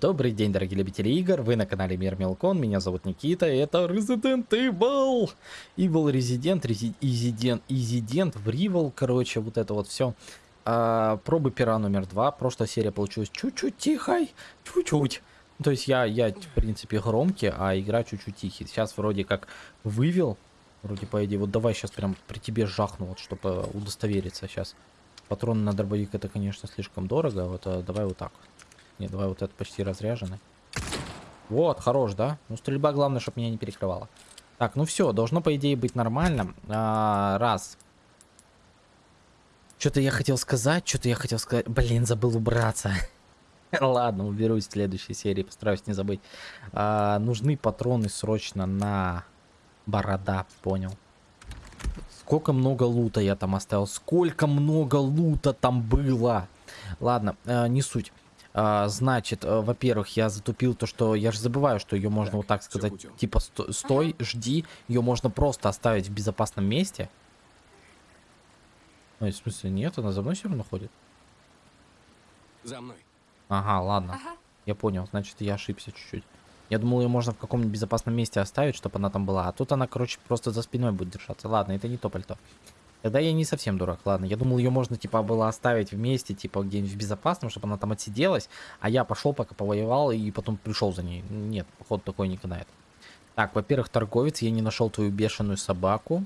Добрый день, дорогие любители игр, вы на канале Мир Мелкон, меня зовут Никита, и это Resident Evil, Evil Resident, Resident, Resident, Evil, короче, вот это вот все. А, пробы пера номер два, прошлая серия получилась чуть-чуть тихой, чуть-чуть. То есть я, я, в принципе, громкий, а игра чуть-чуть тихий. Сейчас вроде как вывел, вроде по идее, вот давай сейчас прям при тебе жахну, вот, чтобы удостовериться сейчас. Патроны на дробовик это, конечно, слишком дорого, вот а давай вот так вот. Не, давай вот это почти разряженный. Вот, хорош, да? Ну, стрельба, главное, чтобы меня не перекрывала. Так, ну все, должно, по идее, быть нормально. А, раз. Что-то я хотел сказать, что-то я хотел сказать. Блин, забыл убраться. Ладно, уберусь в следующей серии, постараюсь не забыть. А, нужны патроны срочно на борода, понял. Сколько много лута я там оставил, сколько много лута там было. Ладно, э, не суть. А, значит, э, во-первых, я затупил то, что я же забываю, что ее можно так, вот так сказать, типа сто стой, ага. жди, ее можно просто оставить в безопасном месте. Ну, в смысле, нет, она за мной все равно ходит. За мной. Ага, ладно. Ага. Я понял, значит, я ошибся чуть-чуть. Я думал, ее можно в каком-нибудь безопасном месте оставить, чтобы она там была. А тут она, короче, просто за спиной будет держаться. Ладно, это не то пальто. Тогда я не совсем дурак, ладно. Я думал, ее можно, типа, было оставить вместе, типа, где-нибудь в безопасном, чтобы она там отсиделась. А я пошел, пока повоевал, и потом пришел за ней. Нет, поход такой не канает. Так, во-первых, торговец, я не нашел твою бешеную собаку.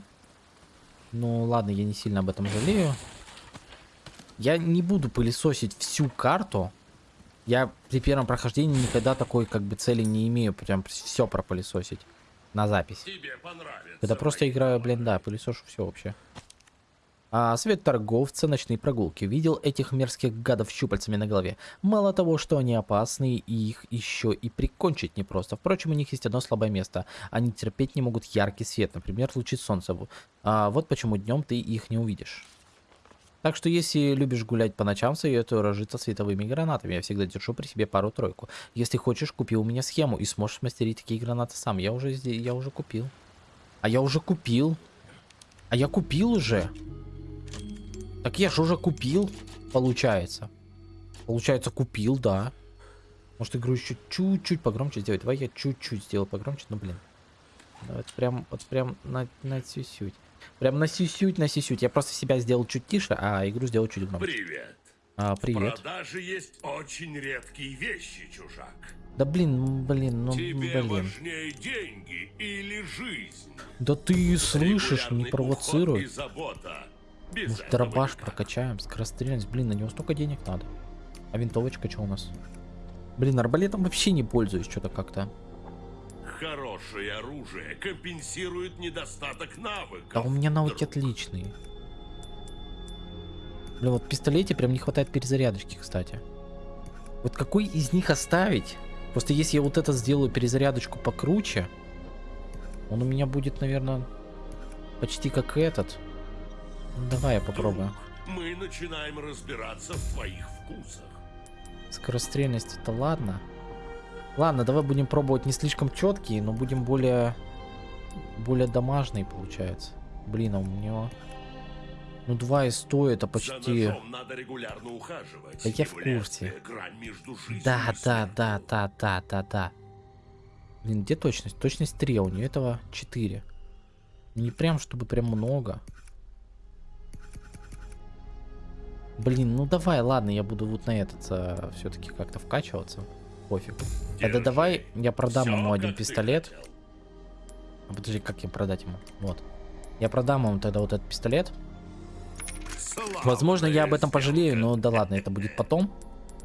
Ну, ладно, я не сильно об этом жалею. Я не буду пылесосить всю карту. Я при первом прохождении никогда такой, как бы, цели не имею. Прям все пропылесосить на запись. Тебе понравится. Когда просто играю, блин, да, пылесошу все вообще. А свет торговца ночные прогулки видел этих мерзких гадов щупальцами на голове. Мало того, что они опасны, их еще и прикончить непросто. Впрочем, у них есть одно слабое место. Они терпеть не могут яркий свет, например, лучи солнца. А вот почему днем ты их не увидишь. Так что если любишь гулять по ночам, советую разжиться световыми гранатами. Я всегда держу при себе пару-тройку. Если хочешь, купи у меня схему и сможешь мастерить такие гранаты сам. Я уже, я уже купил. А я уже купил. А я купил уже. Так я же уже купил, получается. Получается, купил, да. Может, игру еще чуть-чуть погромче сделать. Давай я чуть-чуть сделаю погромче. Ну, блин. Вот прям, вот прям на, на сюсють. Прям на сюсють, на сюсють. Я просто себя сделал чуть тише, а игру сделал чуть громче. Привет. А, привет. В продаже есть очень редкие вещи, чужак. Да блин, блин, ну Тебе блин. важнее деньги или жизнь? Да ты слышишь, не провоцируй. И забота может, дробаш прокачаем, скорострельность. Блин, на него столько денег надо. А винтовочка что у нас? Блин, арбалетом вообще не пользуюсь что-то как-то. Хорошее оружие компенсирует недостаток навыков. А у меня навыки друг. отличные. Блин, вот в пистолете прям не хватает перезарядочки, кстати. Вот какой из них оставить? Просто если я вот это сделаю перезарядочку покруче, он у меня будет, наверное, почти как этот. Давай я попробую. Мы начинаем разбираться в твоих вкусах. Скорострельность это ладно. Ладно, давай будем пробовать не слишком четкие, но будем более более домашний получается. Блин, а у него ну 2 и 100 это почти... надо регулярно ухаживать. Да я в курсе. Да, да, да, да, да, да, да. Блин, где точность? Точность 3, а у нее этого 4. Не прям, чтобы прям много. Блин, ну давай, ладно, я буду вот на этот а, все-таки как-то вкачиваться. Пофиг. Тогда давай я продам ему один пистолет. А, подожди, как я продать ему? Вот. Я продам ему тогда вот этот пистолет. Возможно, я об этом пожалею, но да ладно, это будет потом.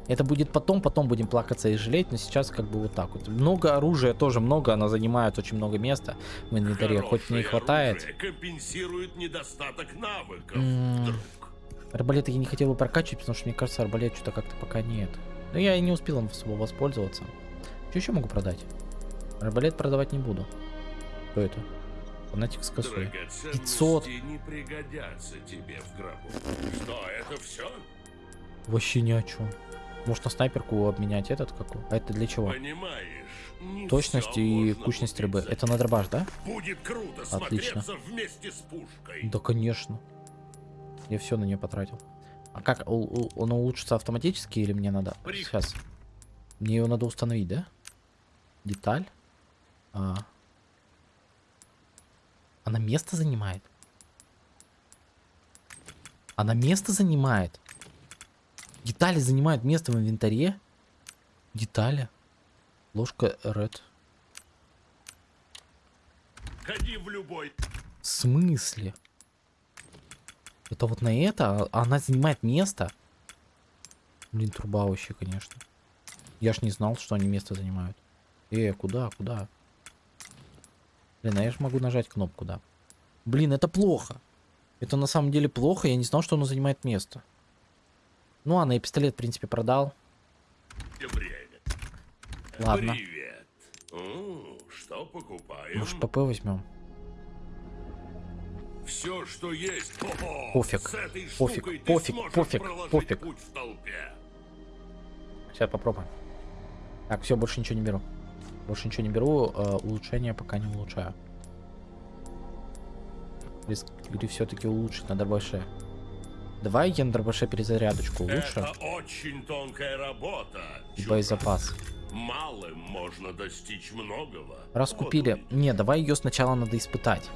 Это будет потом, потом будем плакаться и жалеть, но сейчас как бы вот так вот. Много оружия тоже много, оно занимает очень много места в инвентаре, хоть не хватает. компенсирует недостаток навыков, Арбалет я не хотел бы прокачивать, потому что мне кажется, арбалет что-то как-то пока нет. Но я и не успел им особо воспользоваться. Что еще могу продать? Арбалет продавать не буду. Что это? Фанатик с косой. 500. не пригодятся тебе в гробу. Что, это все? Вообще ни о чем. Может на снайперку обменять этот какой? А это для чего? Понимаешь, Точность и кучность рыбы. Это на дробаш, да? Будет круто Отлично. вместе с пушкой. Да, конечно. Я все на нее потратил. А как? Он улучшится автоматически или мне надо? Сейчас. Мне ее надо установить, да? Деталь. А. Она место занимает. Она место занимает. Детали занимают место в инвентаре. Детали. Ложка Red. Ходи в любой. В смысле? Это вот на это? А Она занимает место? Блин, труба вообще, конечно. Я ж не знал, что они место занимают. Э, куда, куда? Блин, а я ж могу нажать кнопку, да. Блин, это плохо. Это на самом деле плохо, я не знал, что оно занимает место. Ну ладно, я пистолет, в принципе, продал. Время. Ладно. Привет. О, что покупаем? Может, ПП возьмем? Все, что есть. Пофиг, пофиг, пофиг, пофиг, пофиг. Сейчас попробуем. Так, все, больше ничего не беру. Больше ничего не беру. э, улучшение пока не улучшаю. Игры все-таки улучшить на дробаше. Давай я на дробаше перезарядочку улучшу. Это очень тонкая работа. И боезапас. Малым можно достичь многого. Раз Вот. Не, давай ее сначала надо испытать.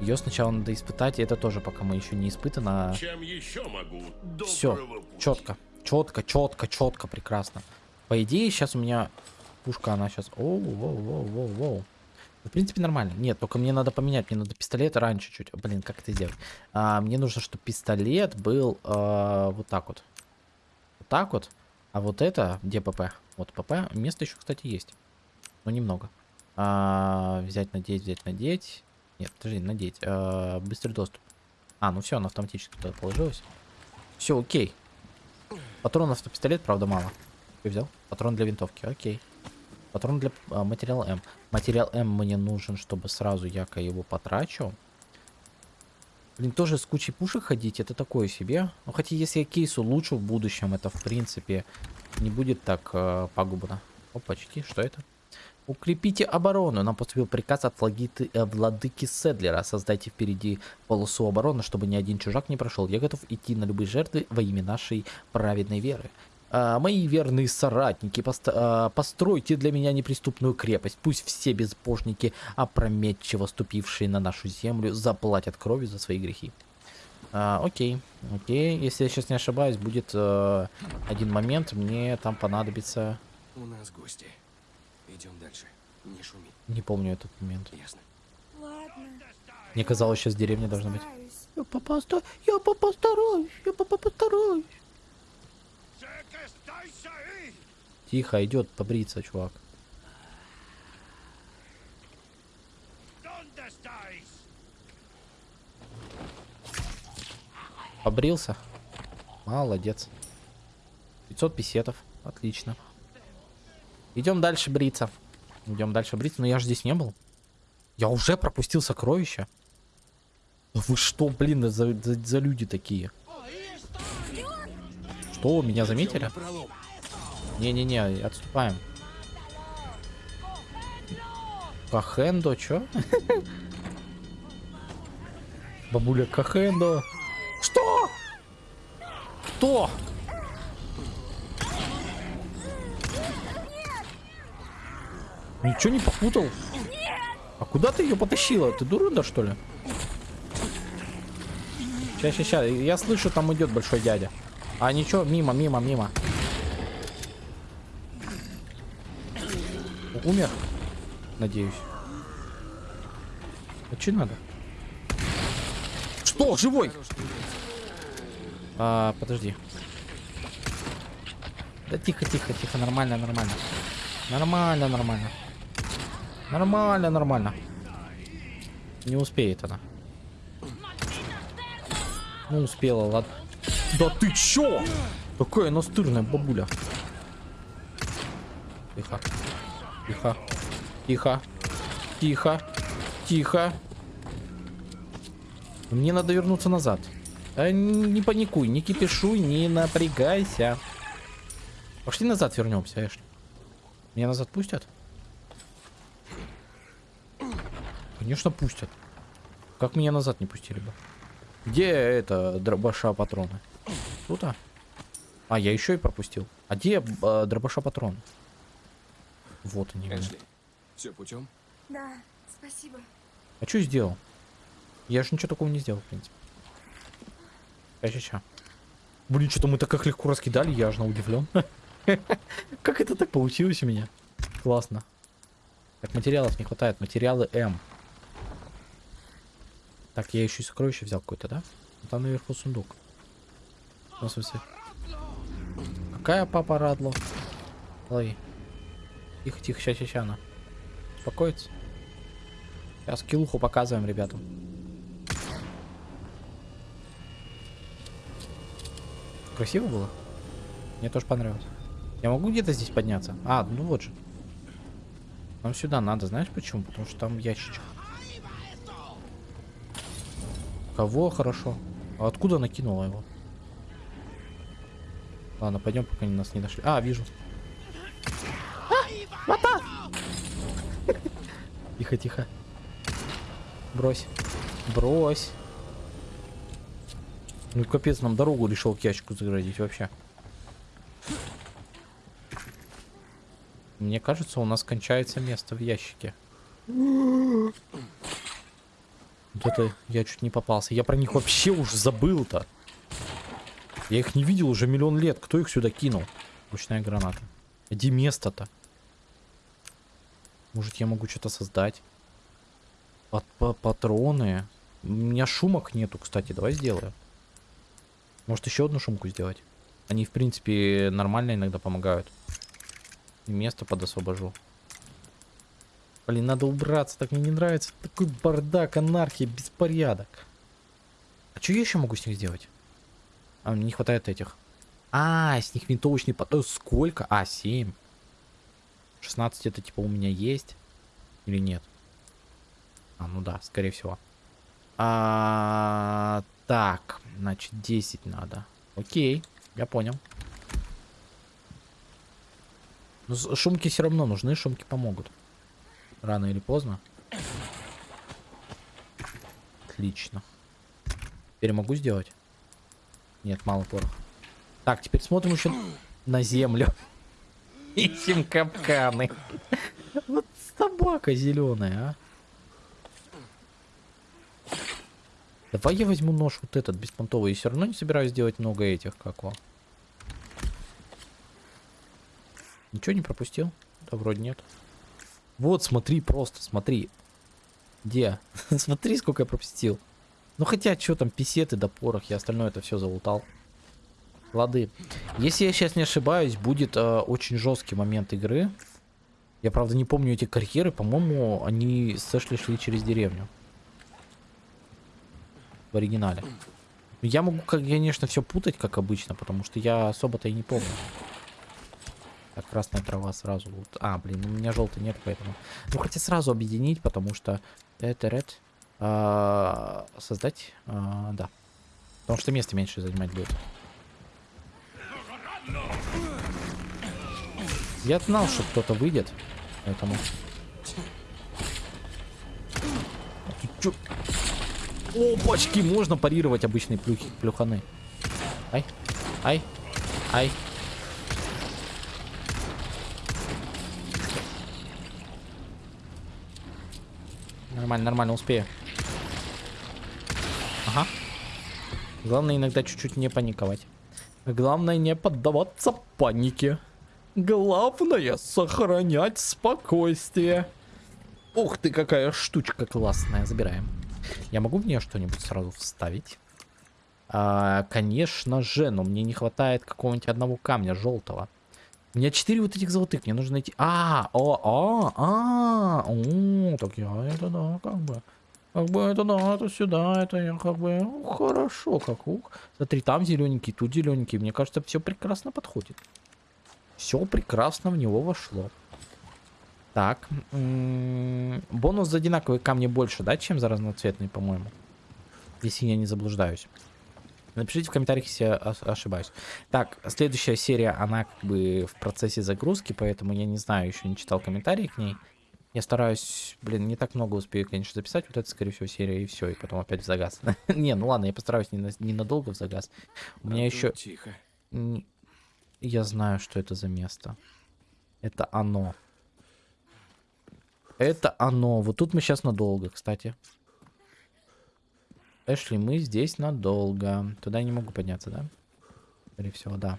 Ее сначала надо испытать, и это тоже пока мы еще не испытано. Чем еще могу? Все, четко, четко, четко, четко, прекрасно. По идее, сейчас у меня пушка, она сейчас... Оу, воу, воу, воу, воу. В принципе, нормально. Нет, только мне надо поменять, мне надо пистолет раньше чуть. Блин, как это сделать? А, мне нужно, чтобы пистолет был а, вот так вот. Вот так вот. А вот это, где ПП? Вот ПП. Место еще, кстати, есть. Но немного. А, взять, надеть, взять, надеть. Нет, подожди, надеть. А, быстрый доступ. А, ну все, она автоматически туда положилась. Все, окей. Патронов на пистолет, правда, мало. Ты взял? Патрон для винтовки, окей. Патрон для а, материала М. Материал М мне нужен, чтобы сразу яко его потрачу. Блин, тоже с кучей пушек ходить, это такое себе. Ну, хотя если я кейс улучшу в будущем, это в принципе не будет так э, пагубно. Опачки, что это? Укрепите оборону. Нам поступил приказ от влагиты, э, владыки Седлера. Создайте впереди полосу обороны, чтобы ни один чужак не прошел. Я готов идти на любые жертвы во имя нашей праведной веры. А, мои верные соратники, пост- а, постройте для меня неприступную крепость. Пусть все безбожники, опрометчиво ступившие на нашу землю, заплатят кровью за свои грехи. А, окей, окей. Если я сейчас не ошибаюсь, будет э, один момент. Мне там понадобится... У нас гости. Идем дальше. Не шуми. Не помню этот момент. Ясно. Ладно. Мне казалось, сейчас деревня должна быть. Я попоста... Я постараюсь, я попа- постараюсь. Тихо, идет побриться, чувак. Побрился? Молодец. 500 песетов. Отлично. Идем дальше бриться. Идем дальше бриться. Но я же здесь не был. Я уже пропустил сокровища. Вы что, блин, за, за- за люди такие? Что, меня заметили? Не-не-не, отступаем. Кахендо, чё? Бабуля Кахендо. Что? Кто? Ничего не попутал? А куда ты ее потащила? Ты дурында, что ли? Сейчас, сейчас, сейчас. Я слышу, там идет большой дядя. А ничего, мимо, мимо, мимо. Умер? Надеюсь. А что надо? Что? Живой? А, подожди. Да тихо, тихо, тихо, нормально, нормально. Нормально, нормально. Нормально, нормально. Не успеет она. Ну, успела, ладно. Да ты чё? Какая настырная бабуля. Тихо. Тихо. Тихо. Тихо. Тихо. Мне надо вернуться назад. Н- не паникуй, не кипишуй, не напрягайся. Пошли назад вернемся, Эшли. Меня назад пустят? Конечно, пустят. Как меня назад не пустили бы? Где это дробаша патроны? Тут? а? А, я еще и пропустил. А где э, дробаша патрон? Вот они. Эшли, все путем? Да, спасибо. А что сделал? Я же ничего такого не сделал, в принципе. Ща-ща-ща. Блин, что-то мы так как легко раскидали, я аж на удивлен. Как это так получилось у меня? Классно. Так, материалов не хватает. Материалы М. Так, я еще и сокровище взял какое-то, да? Там наверху сундук. В смысле? Какая папа Радло? Лови. Тихо, тихо, ща, ща, ща, она. Успокоится. Сейчас килуху показываем ребятам. Красиво было? Мне тоже понравилось. Я могу где-то здесь подняться? А, ну вот же. Нам сюда надо, знаешь почему? Потому что там ящичек. Кого? Хорошо. А откуда накинула его? Ладно, пойдем, пока они нас не нашли. А, вижу. А! Тихо, тихо. Брось. Брось. Ну капец, нам дорогу решил к ящику заградить вообще. Мне кажется, у нас кончается место в ящике. Вот это я чуть не попался. Я про них вообще уж забыл-то. Я их не видел уже миллион лет. Кто их сюда кинул? Ручная граната. Где место-то? Может, я могу что-то создать? Пат -па Патроны. У меня шумок нету, кстати. Давай сделаю. Может, еще одну шумку сделать? Они, в принципе, нормально иногда помогают. И место подосвобожу. Блин, надо убраться, так мне не нравится. Такой бардак, анархия, беспорядок. А что я еще могу с них сделать? А, мне не хватает этих. А, с них винтовочный поток. Сколько? А, 7. 16 это типа у меня есть? Или нет? А, ну да, скорее всего. А, так, значит 10 надо. Окей, я понял. Но с- шумки все равно нужны, шумки помогут. Рано или поздно. Отлично. Теперь могу сделать? Нет, мало пороха. Так, теперь смотрим еще на землю. Ищем капканы. Вот собака зеленая, а. Давай я возьму нож вот этот беспонтовый. И все равно не собираюсь делать много этих, как его. Ничего не пропустил? Да вроде нет. Вот, смотри, просто, смотри. Где? смотри, сколько я пропустил. Ну хотя, что там, писеты да порох, я остальное это все залутал. Лады. Если я сейчас не ошибаюсь, будет э, очень жесткий момент игры. Я, правда, не помню эти карьеры. По-моему, они с Эшли шли через деревню. В оригинале. Я могу, конечно, все путать, как обычно, потому что я особо-то и не помню. Так, красная трава сразу. Вот. А, блин, у меня желтой нет, поэтому. Ну, хотя сразу объединить, потому что это ред. а, создать. а, да. Потому что место меньше занимать будет. Я знал, что кто-то выйдет. Поэтому. Чё? Опачки, можно парировать обычные плюхи, плюханы. Ай, ай, ай. Нормально, нормально, успею. Ага. Главное иногда чуть-чуть не паниковать. Главное не поддаваться панике. Главное сохранять спокойствие. Ух ты, какая штучка классная. Забираем. Я могу в нее что-нибудь сразу вставить? А, конечно же, но мне не хватает какого-нибудь одного камня желтого. У меня четыре вот этих золотых, мне нужно найти... А, о, а, а, о, так я это да, как бы... Как бы это да, это сюда, это я как бы... ну, хорошо, как ух. Смотри, там зелененький, тут зелененький. Мне кажется, все прекрасно подходит. Все прекрасно в него вошло. Так. Бонус за одинаковые камни больше, да, чем за разноцветные, по-моему? Если я не заблуждаюсь. Напишите в комментариях, если я ошибаюсь. Так, следующая серия, она как бы в процессе загрузки, поэтому я не знаю, еще не читал комментарии к ней. Я стараюсь, блин, не так много успею, конечно, записать. Вот это, скорее всего, серия, и все, и потом опять в загаз. не, ну ладно, я постараюсь не на- ненадолго в загаз. У меня еще... Тихо. Я знаю, что это за место. Это оно. Это оно. Вот тут мы сейчас надолго, кстати. Эшли, мы здесь надолго. Туда я не могу подняться, да? Скорее всего, да.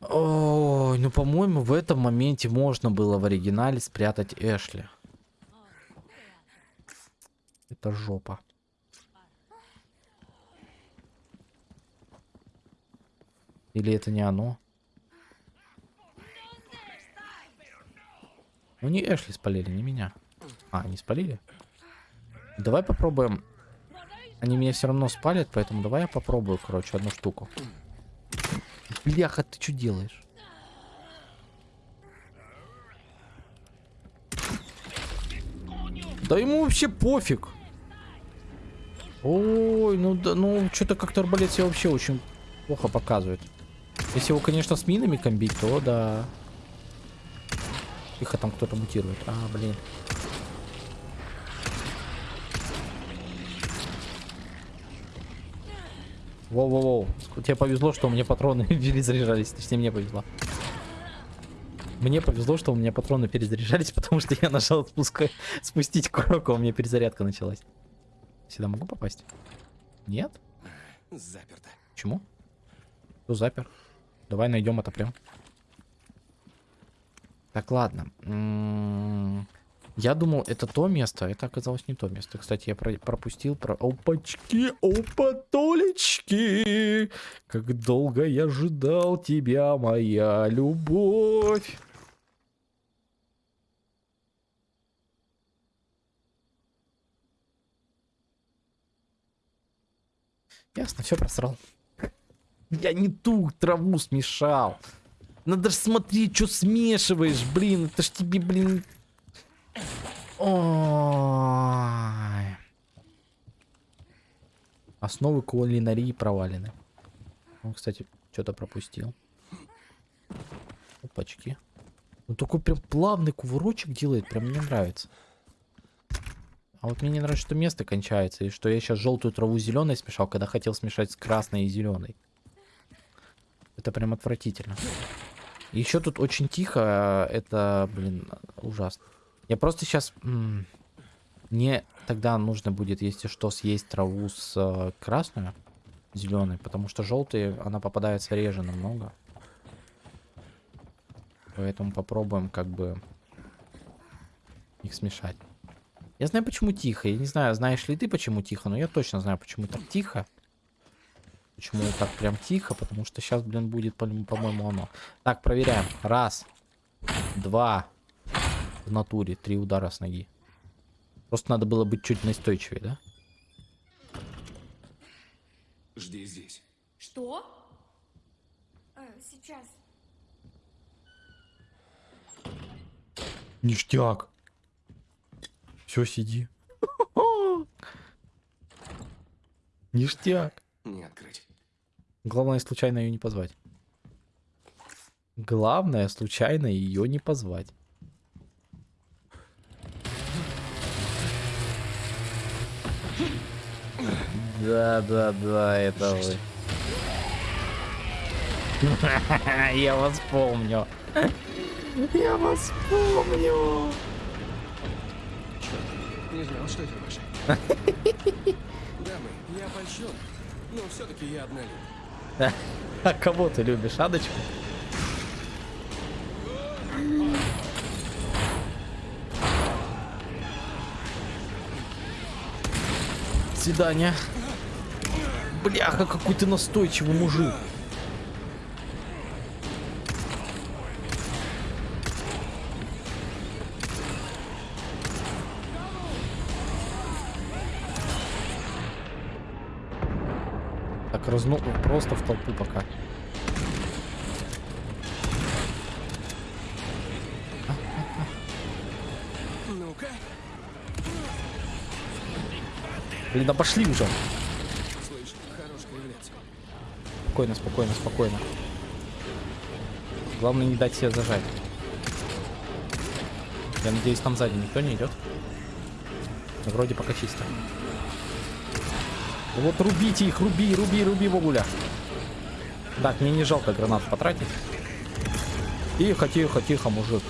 Ой, ну, по-моему, в этом моменте можно было в оригинале спрятать Эшли. Это жопа. Или это не оно? Ну не Эшли спалили, не меня. А, они спалили? Давай попробуем. Они меня все равно спалят, поэтому давай я попробую, короче, одну штуку. Бляха, ты что делаешь? Да ему вообще пофиг. Ой, ну да, ну что-то как-то арбалет себя вообще очень плохо показывает. Если его, конечно, с минами комбить, то да. Тихо, там кто-то мутирует. А, блин. Воу-воу-воу. Тебе повезло, что у меня патроны перезаряжались. Точнее, мне повезло. Мне повезло, что у меня патроны перезаряжались, потому что я нажал спуск... спустить курок, а у меня перезарядка началась. Сюда могу попасть? Нет? Заперто. Почему? Кто запер? Давай найдем это прям. Так, ладно. М, Я думал, это то место, а это оказалось не то место. Кстати, я про- пропустил про... Опачки, опатолечки! Как долго я ожидал тебя, моя любовь! Ясно, все просрал. Я не ту траву смешал. Надо же смотреть, что смешиваешь, блин. Это ж тебе, блин... Ой. Основы кулинарии провалены. Он, кстати, что-то пропустил. Опачки. Он такой прям плавный кувырочек делает, прям мне нравится. А вот мне не нравится, что место кончается, и что я сейчас желтую траву зеленой смешал, когда хотел смешать с красной и зеленой. Это прям отвратительно. Еще тут очень тихо, это, блин, ужасно. Я просто сейчас... Мне тогда нужно будет, если что, съесть траву с э, красной, зеленой, потому что желтые, она попадается реже намного. Поэтому попробуем как бы их смешать. Я знаю, почему тихо. Я не знаю, знаешь ли ты, почему тихо, но я точно знаю, почему так тихо. Почему так прям тихо? Потому что сейчас, блин, будет, по- по-моему, оно. Так, проверяем. Раз. Два. В натуре. Три удара с ноги. Просто надо было быть чуть настойчивее, да? Жди здесь. Что? А, сейчас. Ништяк. Все, сиди. Ништяк. Не открыть. Главное, случайно ее не позвать. Главное, случайно ее не позвать. Да, да, да, это вы. Я вас помню. Я вас помню. Не знал, что это ваше. Дамы, я польщен, но все-таки я однолюб. А кого ты любишь, Адочку? Свидание. Бляха, какой ты настойчивый мужик. Так, разну... просто в толпу пока. Ну-ка, Блин, да пошли уже. Спокойно, спокойно, спокойно. Главное не дать себе зажать. Я надеюсь, там сзади никто не идет. Ну, Вроде пока чисто. Вот рубите их, руби, руби, руби, Вогуля. Так, мне не жалко гранат потратить. Тихо, тихо, тихо, мужик.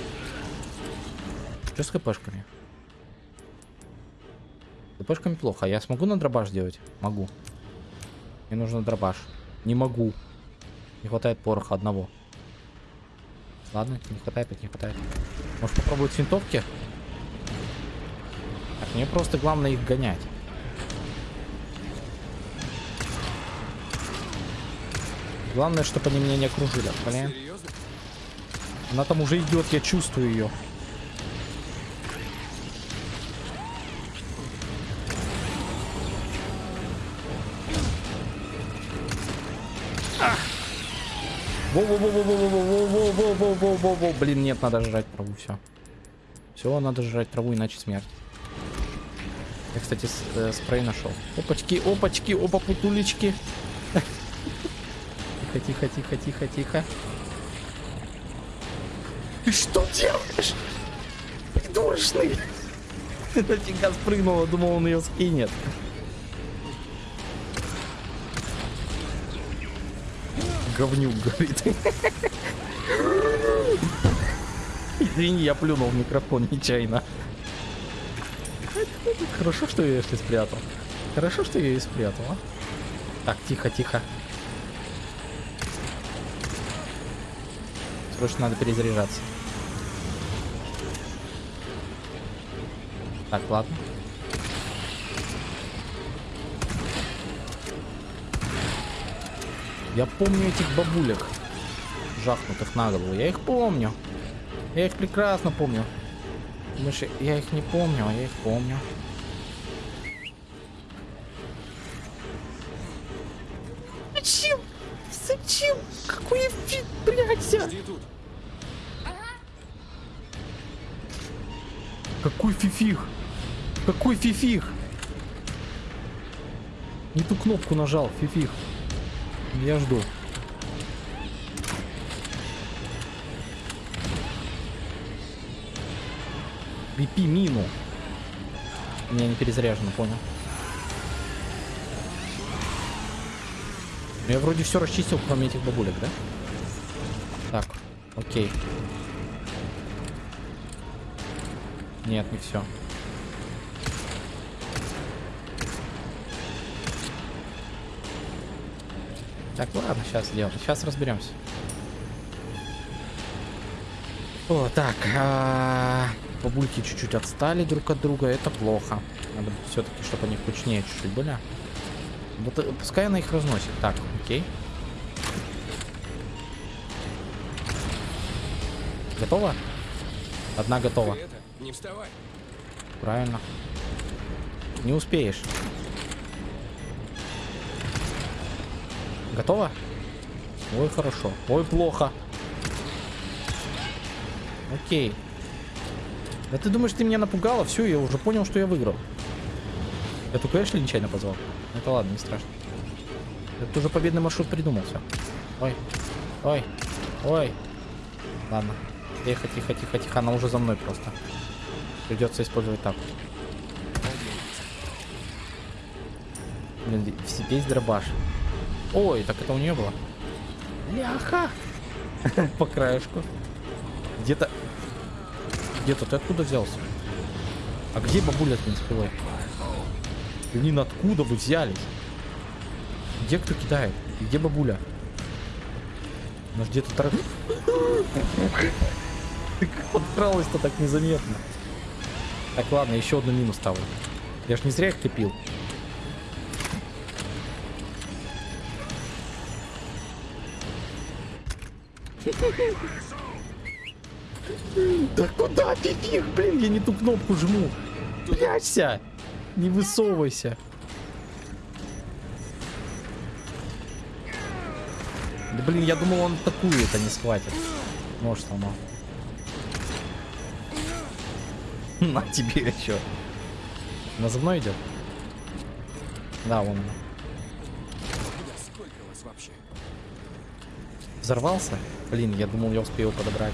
Что с хпшками? С хпшками плохо. А я смогу на дробаш делать? Могу. Мне нужно дробаш. Не могу. Не хватает пороха одного. Ладно, не хватает, не хватает. Может попробовать с винтовки? Так, мне просто главное их гонять. Главное, чтобы они меня не окружили. Блин. Она там уже идет, я чувствую ее. Во-во-во-во-во-во-во-во-во-во-во-во-во. Блин, нет, надо жрать траву, все. Все, надо жрать траву, иначе смерть. Я, кстати, спрей нашел. Опачки, опачки, опа, путулечки. Тихо, тихо, тихо, тихо, тихо. Ты что делаешь? Придурочный. Нафига спрыгнула, думал, он ее скинет. Говнюк, говорит. Извини, я плюнул в микрофон нечаянно. Хорошо, что я если спрятал. Хорошо, что я ее спрятал, а? Так, тихо, тихо. Срочно надо перезаряжаться. Так, ладно. Я помню этих бабулек, жахнутых на голову. Я их помню. Я их прекрасно помню. Думаешь, я их не помню, а я их помню. Зачем? Зачем? Какой фиг, блядь. Какой фифих? Какой фифих? Не ту кнопку нажал, фифих. Я жду. Бипи мину. У меня не перезаряжено, понял. Я вроде все расчистил, кроме этих бабулек, да? Так, окей. Нет, не все. Так, ладно, сейчас сделаем. Сейчас разберемся. О, так. а, Бабульки чуть-чуть отстали друг от друга. Это плохо. Надо все-таки, чтобы они кучнее чуть-чуть были. Вот э, пускай она их разносит. Так, окей. Готово? Одна готова. Это, не вставай. Правильно. Не успеешь. Готово? Ой, хорошо. Ой, плохо. Окей. Да ты думаешь, ты меня напугала? Все, я уже понял, что я выиграл. Я только Эшли нечаянно позвал. Это ладно, не страшно. Это уже победный маршрут придумался. Ой. Ой. Ой. Ладно. Тихо, тихо, тихо, тихо. Она уже за мной просто. Придется использовать так. Блин, весь- дробаш. Ой, так это у нее было. Ляха! По краешку. Где-то... Где-то ты откуда взялся? А где бабуля с спилой? Блин, откуда вы взялись? Где кто кидает? Где бабуля? Она где-то тор... Ты как подкралась-то так незаметно? Так, ладно, еще одну мину ставлю. Я ж не зря их копил. Да куда фифих, блин, я не ту кнопку жму. Прячься, не высовывайся. Да блин, я думал, он такую это не схватит. Может, сломал. На тебе еще. Она за мной идет? Да, вообще? Взорвался? Блин, я думал, я успею подобрать.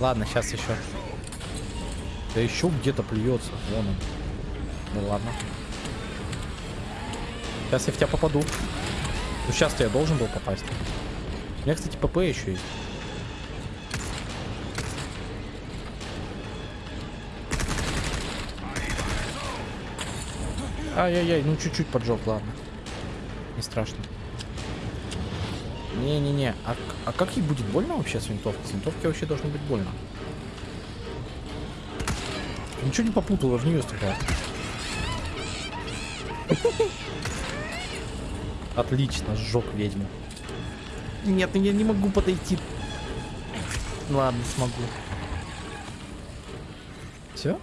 Ладно, сейчас еще. Да еще где-то плюется. Вон он. Ну ладно. Сейчас я в тебя попаду. Ну сейчас-то я должен был попасть. У меня, кстати, ПП еще есть. Ай-яй-яй, ну чуть-чуть поджег, ладно. Не страшно. Не-не-не, а, а как ей будет больно вообще с винтовки? С винтовки вообще должно быть больно. Ничего не попутала, в нее стреляет. Отлично, сжег ведьму. Нет, я не могу подойти. Ладно, смогу. Все?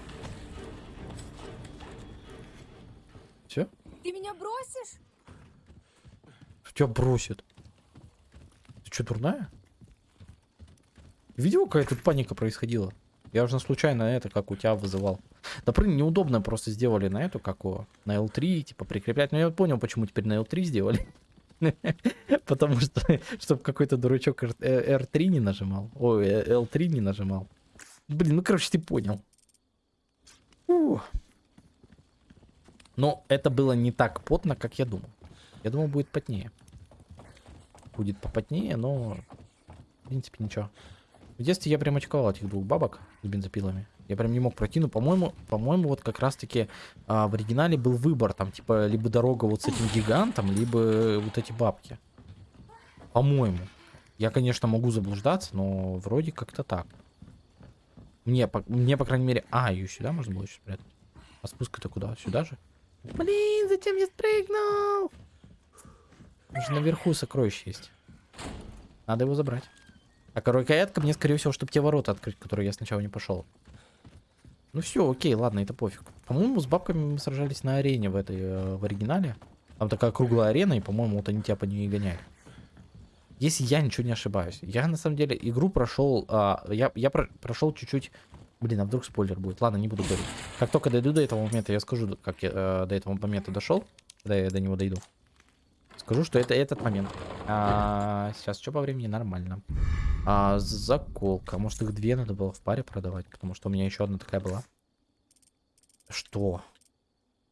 Все? Ты меня бросишь? Тебя бросит. Что, дурная? Видел, какая тут паника происходила? Я уже случайно это, как у тебя вызывал. Да блин, неудобно просто сделали на эту, как его, на L3, типа прикреплять. Но я понял, почему теперь на L3 сделали. Потому что, чтобы какой-то дурачок R- э, R3 не нажимал. Ой, э, L3 не нажимал. Блин, ну короче, ты понял. Но это было не так потно, как я думал. Я думал, будет потнее. Будет попотнее, но... В принципе, ничего. В детстве я прям очковал этих двух бабок с бензопилами. Я прям не мог пройти, но, по-моему, по-моему, вот как раз-таки а, в оригинале был выбор, там, типа, либо дорога вот с этим гигантом, либо вот эти бабки. По-моему. Я, конечно, могу заблуждаться, но вроде как-то так. Мне, по, мне, по крайней мере... А, ее сюда можно было еще спрятать? А спуск-то куда? Сюда же? Блин, зачем я спрыгнул? Же наверху сокровище есть. Надо его забрать. А рукоятка мне, скорее всего, чтобы те ворота открыть, которые я сначала не пошел. Ну все, окей, ладно, это пофиг. По-моему, с бабками мы сражались на арене в этой, э, в оригинале. Там такая круглая арена, и, по-моему, вот они тебя по ней и гоняли. Если я ничего не ошибаюсь. Я, на самом деле, игру прошел... а, я я про- прошел чуть-чуть... Блин, а вдруг спойлер будет? Ладно, не буду говорить. Как только дойду до этого момента, я скажу, как я э, до этого момента дошел. Когда я до него дойду. Скажу, что это этот момент. А, сейчас что по времени? Нормально. А, заколка. Может их две надо было в паре продавать, потому что у меня еще одна такая была. Что?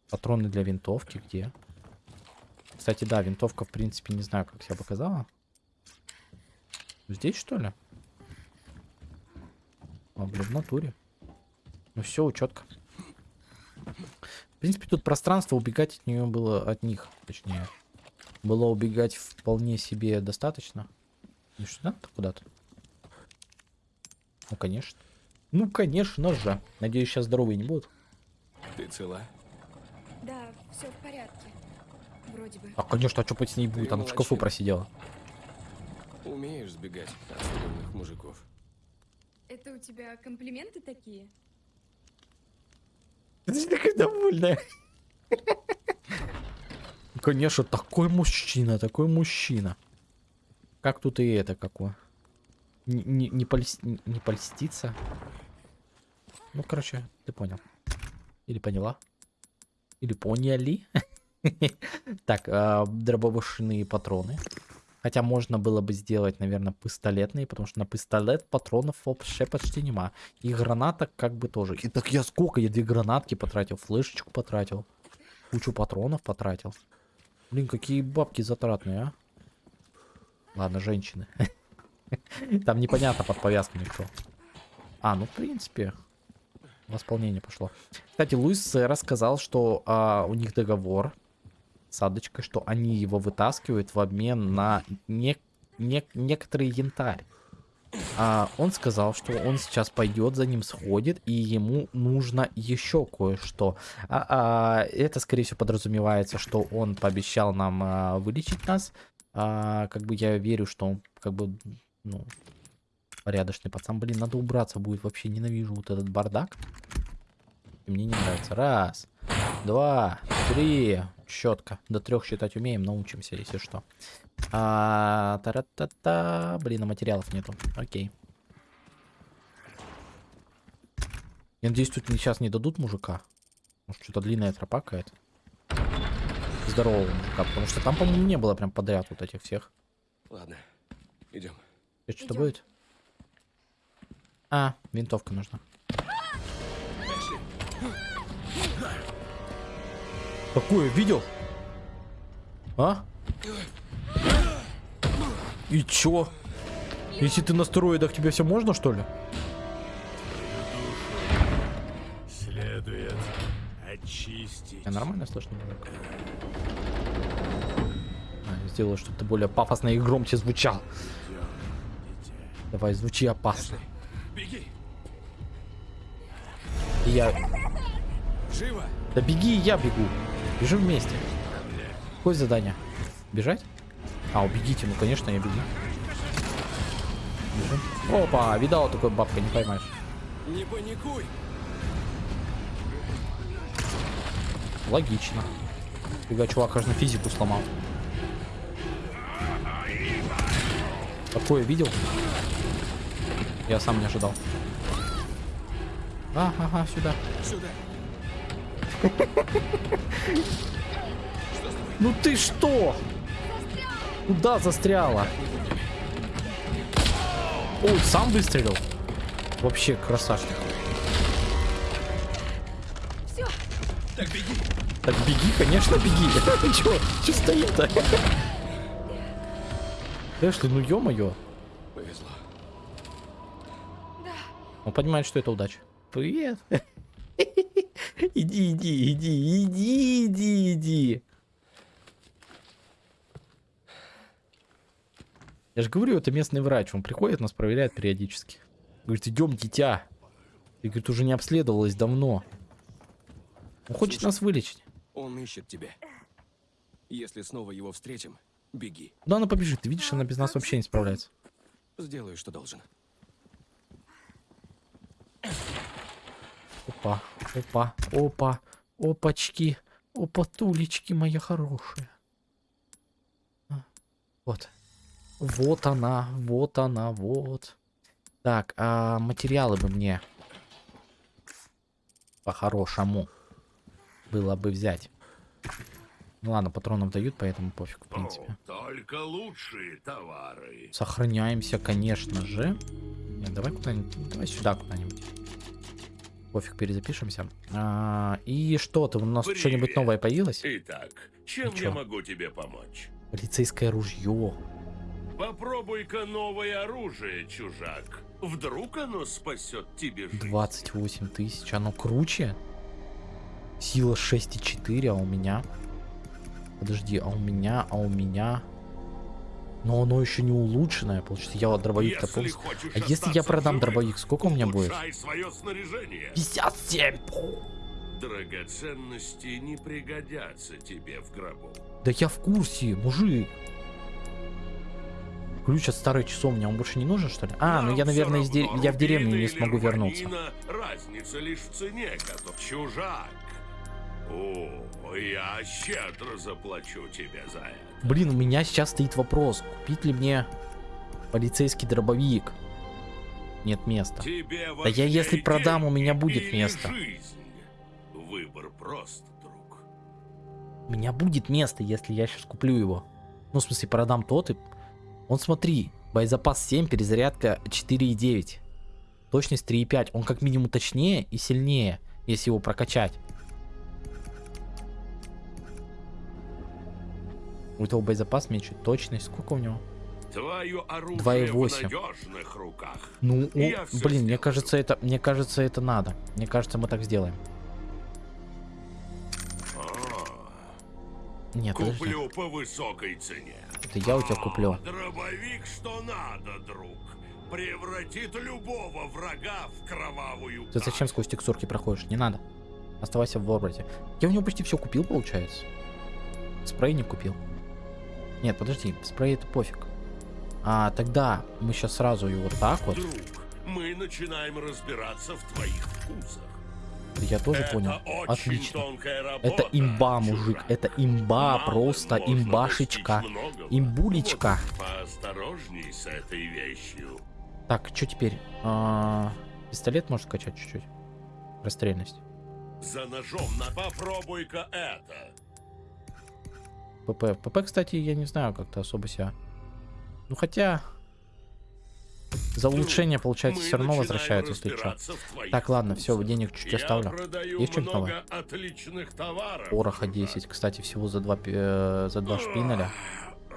Патроны для винтовки где? Кстати, да, винтовка, в принципе, не знаю, как себя показала. Здесь, что ли? А, блин, в натуре. Ну все, четко. В принципе, тут пространство, убегать от нее было, от них, точнее. Было убегать вполне себе достаточно. Ну сюда куда-то? Ну, конечно. Ну, конечно же. Надеюсь, сейчас здоровые не будут. Ты цела? Да, все в порядке. Вроде бы. А, конечно, а что с ней будет? Ты Она в шкафу молодчина. просидела. Умеешь сбегать от стрёмных мужиков. Это у тебя комплименты такие? Ты такая довольная. Конечно, такой мужчина, такой мужчина. Как тут и это какое? Не, не, не, польс- не- польститься. Ну, короче, ты понял. Или поняла. Или поняли. Так, а, дробовышные патроны. Хотя можно было бы сделать, наверное, пистолетные, потому что на пистолет патронов вообще почти нема. И гранаток как бы тоже. И так я сколько? Я две гранатки потратил, флешечку потратил. Кучу патронов потратил. Блин, какие бабки затратные, а? Ладно, женщины. Там непонятно под повязками что. А, ну в принципе. Восполнение пошло. Кстати, Луис рассказал, что а, у них договор с Адочкой, что они его вытаскивают в обмен на не, не- некоторый янтарь. А, он сказал, что он сейчас пойдет, за ним сходит, и ему нужно еще кое-что. А, а, это, скорее всего, подразумевается, что он пообещал нам а, вылечить нас. А, как бы я верю, что он, как бы, ну, порядочный пацан. Блин, надо убраться будет. Вообще ненавижу вот этот бардак. И мне не нравится. Раз, два, три. Четко. До трех считать умеем, научимся, если что. А, та-ра-та-та. Блин, а материалов нету. Окей. Я надеюсь, тут сейчас не дадут мужика. Может, что-то длинная тропа какая-то. Здорового мужика, потому что там, по-моему, не было прям подряд вот этих всех. Ладно, идем. Что-то будет? А, винтовка нужна. Какое, видел? А? И чё? Если ты на стероидах, тебе все можно, что ли? Следует очистить. Я нормально слышно? мужик? А, Сделаю, чтобы ты более пафосно и громче звучал. Давай, звучи опасно. Беги! Я... Живо! Да беги, я бегу. Бежим вместе. Какое задание? Бежать? А, убегите, ну конечно, я бегу. Бежим. Опа, видала такой бабка, не поймаешь. Не паникуй! Логично. Фига, чувак аж на физику сломал. Такое видел? Я сам не ожидал. А, ага, сюда. Сюда! Ну ты что? Куда застряла? Ой, сам выстрелил. Вообще красавчик. Все, Так беги! Так беги, конечно, беги. Чё, чё стоит-то? Эшли, ну ё-моё. Повезло. да. Он понимает, что это удача. Привет. Иди, иди, иди, иди, иди, иди. Я же говорю, это местный врач. Он приходит, нас проверяет периодически. Говорит, идем, дитя. Ты, говорит, уже не обследовалась давно. Он хочет Слушай. нас вылечить. Он ищет тебя. Если снова его встретим, беги. Куда она побежит? Ты видишь, она без нас вообще не справляется. Сделаю, что должен. Опа, опа, опа, опачки, опатулечки мои хорошие. А, Вот. Вот она, вот она, вот. Так, а материалы бы мне по-хорошему было бы взять. Ну ладно, патронов дают, поэтому пофиг, в принципе. О, только лучшие товары. Сохраняемся, конечно же. Нет, давай куда-нибудь, давай сюда куда-нибудь. Пофиг, перезапишемся. А, и что, ты у нас что-нибудь новое появилось? Итак, чем Ну чё? я могу тебе помочь? Полицейское ружье. Попробуй-ка новое оружие, чужак. Вдруг оно спасет тебе жизнь. 28 тысяч. Оно круче? Сила 6,4, а у меня... Подожди, а у меня, а у меня... Но оно еще не улучшенное, получается. Я вот дробовик-то хочешь А если я продам живых, дробовик, сколько у меня будет? свое снаряжение. 57! Драгоценности не пригодятся тебе в гробу. Да я в курсе, мужик. Ключ от старой часовни, он больше не нужен, что ли? А, ну Нам я, всё наверное, из де- я в деревню не смогу вернуться. Разница лишь в цене, чужак. О, я щедро заплачу тебе за это. Блин, у меня сейчас стоит вопрос, купить ли мне полицейский дробовик? Нет места. Тебе Да я если продам, у меня будет место. жизнь? Выбор прост, друг. У меня будет место, если я сейчас куплю его. Ну, в смысле, продам тот и... Он, смотри, боезапас 7, перезарядка 4,9. Точность 3,5. Он как минимум точнее и сильнее, если его прокачать. У этого боезапас меньше. Точность. Сколько у него? Твое оружие 2,8. в надежных руках. Ну, о, блин, мне кажется, это, мне кажется, это надо. Мне кажется, мы так сделаем. А, Нет, подожди. Куплю по высокой цене. Это я у тебя куплю. А, Дробовик, что надо, друг. Превратит любого врага в кровавую Ты зачем сквозь текстурки проходишь? Не надо. Оставайся в образе. Я у него почти все купил, получается. Спрей не купил. Нет, подожди, спрей это пофиг. А тогда мы сейчас сразу его вот так вот. Друг, мы начинаем разбираться в твоих вкусах. Я тоже Это понял. Отлично. работа, Это имба, мужик. чужак. Это имба, Мало просто имбашечка. Имбулечка. Вот Поосторожней с этой вещью. Так, что теперь? А, пистолет может скачать чуть-чуть. Расстрельность. За ножом на... Попробуй-ка это. ПП. ПП, кстати, я не знаю, как-то особо себя. Ну хотя. За улучшение, получается, Мы все равно начинаем возвращается, если что. Так, ладно, все, денег чуть-чуть Я оставлю. Есть что-нибудь новое? Пороха чужак. 10, кстати, всего за два, э, за два шпинеля.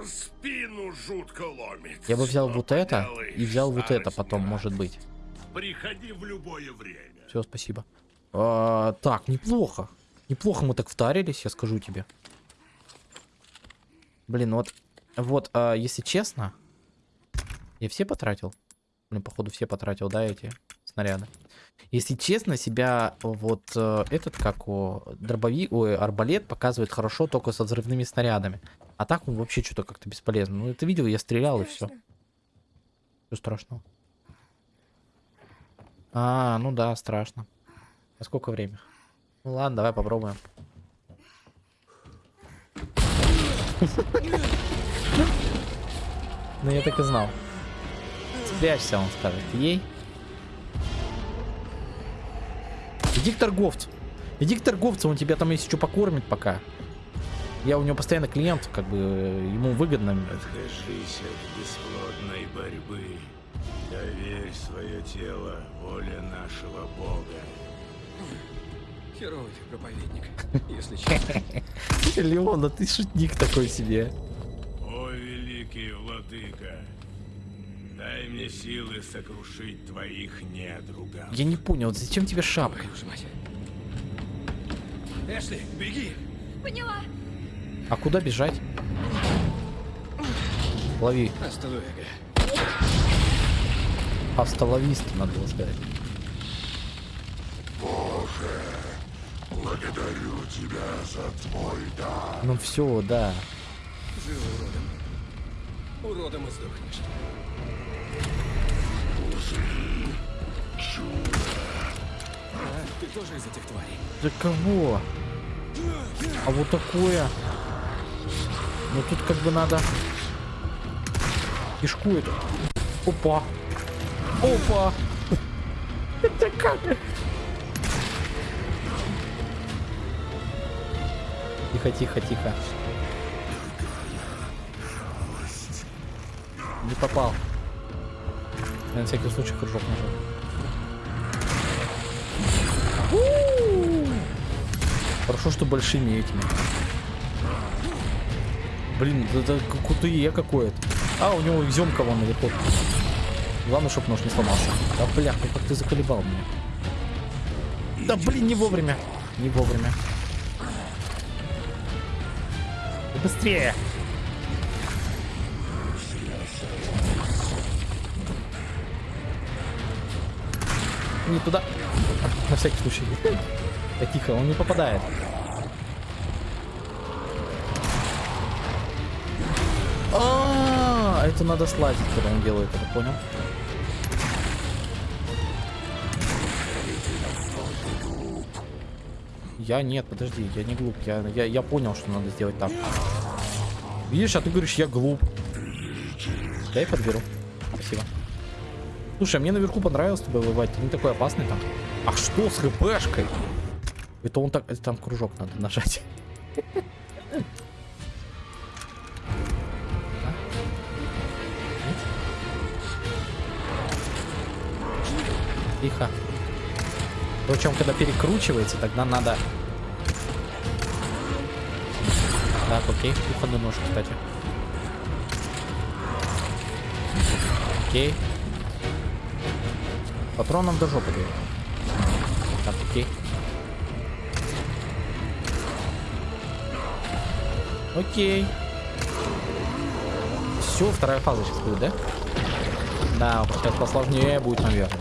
Спину жутко ломит. Я бы взял вот это и взял вот это потом, может быть. Приходи в любое время. Все, спасибо. А, так, неплохо. Неплохо мы так втарились, я скажу тебе. Блин, вот, вот, а, если честно, я все потратил. Блин, походу все потратил, да, эти снаряды. Если честно, себя вот э, этот, как о, дробовик, ой, арбалет показывает хорошо только со взрывными снарядами. А так он вообще что-то как-то бесполезно. Ну, ты видел, я стрелял и все. Страшно. Что страшного? А, ну да, страшно. А сколько время? Ну ладно, давай попробуем. Ну я так и знал. Спрячься, он скажет. Ей. Иди к торговцу. Иди к торговцу, он тебя там если что покормит пока. Я у него постоянно клиент, как бы ему выгодно. Откажись от бесплодной борьбы. Доверь свое тело воле нашего Бога. Херовый ты проповедник, если честно. Леон, а ты шутник такой себе. О, великий владыка, дай мне силы сокрушить твоих недругов. Я не понял, зачем тебе шапка? Эшли, беги! Поняла. А куда бежать? Лови. Останови, Автоловист, надо было сказать. Благодарю тебя за твой дар. Ну все, да. Живо уродом. Уродом и сдохнешь. А, ты тоже из этих тварей? За кого? А вот такое. Ну тут как бы надо кишку эту. Опа. Опа. Это как? Тихо, тихо, тихо. Не попал. Я на всякий случай кружок нажал. Хорошо, что большими этими. Блин, это я какое-то. А, у него изюмка вон наверху. Главное, чтобы нож не сломался. Да бляха, как ты заколебал меня. Да блин, не вовремя. Не вовремя. Быстрее! Не туда. На всякий случай. Да тихо, он не попадает. А, это надо слазить, когда он делает это, понял? Я нет, подожди, я не глуп, я, я, я понял, что надо сделать так. Видишь, а ты говоришь, я глуп. Я и подберу. Спасибо. Слушай, а мне наверху понравилось тобой воевать. Ты не такой опасный там. А что с хпшкой? Это он так... Это там кружок надо нажать. Тихо. Причем, когда перекручивается, тогда надо... Так, окей. Кухонный нож, кстати. Окей. Патроном до жопы дает. Так, окей. Окей. Все, вторая фаза сейчас будет, да? Да, сейчас посложнее будет, наверное.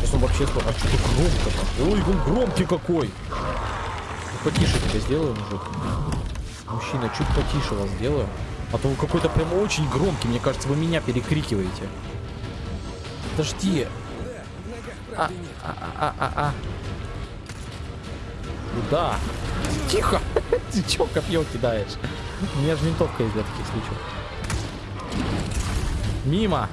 Сейчас он вообще... А что так громко-то? Ой, он громкий какой! Потише тебя сделаю, мужик. Мужчина, чуть потише вас сделаю. А то вы какой-то прям очень громкий. Мне кажется, вы меня перекрикиваете. Подожди. А, а, а, а, а. Куда? Тихо! Ты чё копье кидаешь? У меня же винтовка есть для таких случаев. Мимо!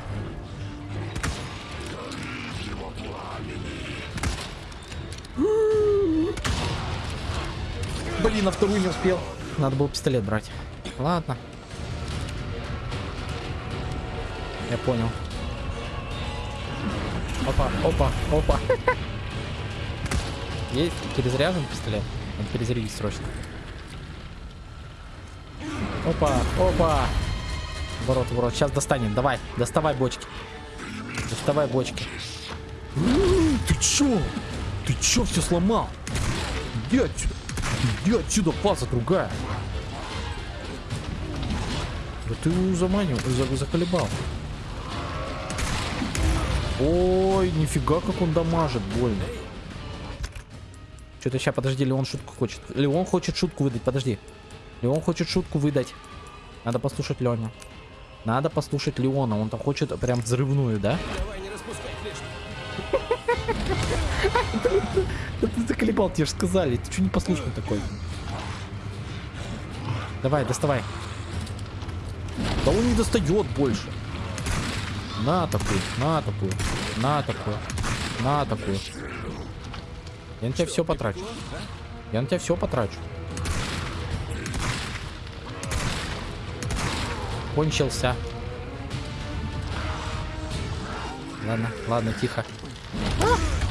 Блин, на вторую не успел. Надо было пистолет брать. Ладно. Я понял. Опа, опа, опа. Есть перезаряжен пистолет? Надо перезарядить срочно. Опа, опа. Ворот, ворот. Сейчас достанем. Давай, доставай бочки. Доставай бочки. Ты чё? Ты чё все сломал? Отсюда. Иди отсюда, фаза другая. Да ты его заманил, за- заколебал. Ой, нифига, как он дамажит, больно. Что-то сейчас, подожди, Леон шутку хочет. Леон хочет шутку выдать, подожди. Леон хочет шутку выдать. Надо послушать Леню. Надо послушать Леона, он там хочет прям взрывную, да? Давай, не распускай ты заколебал, тебе же сказали. Ты что не послушный такой? Давай, доставай. Да он не достает больше. На такую, на такую, на такую, на такую. Я на тебя все потрачу. Я на тебя все потрачу. Кончился. Ладно, ладно, тихо.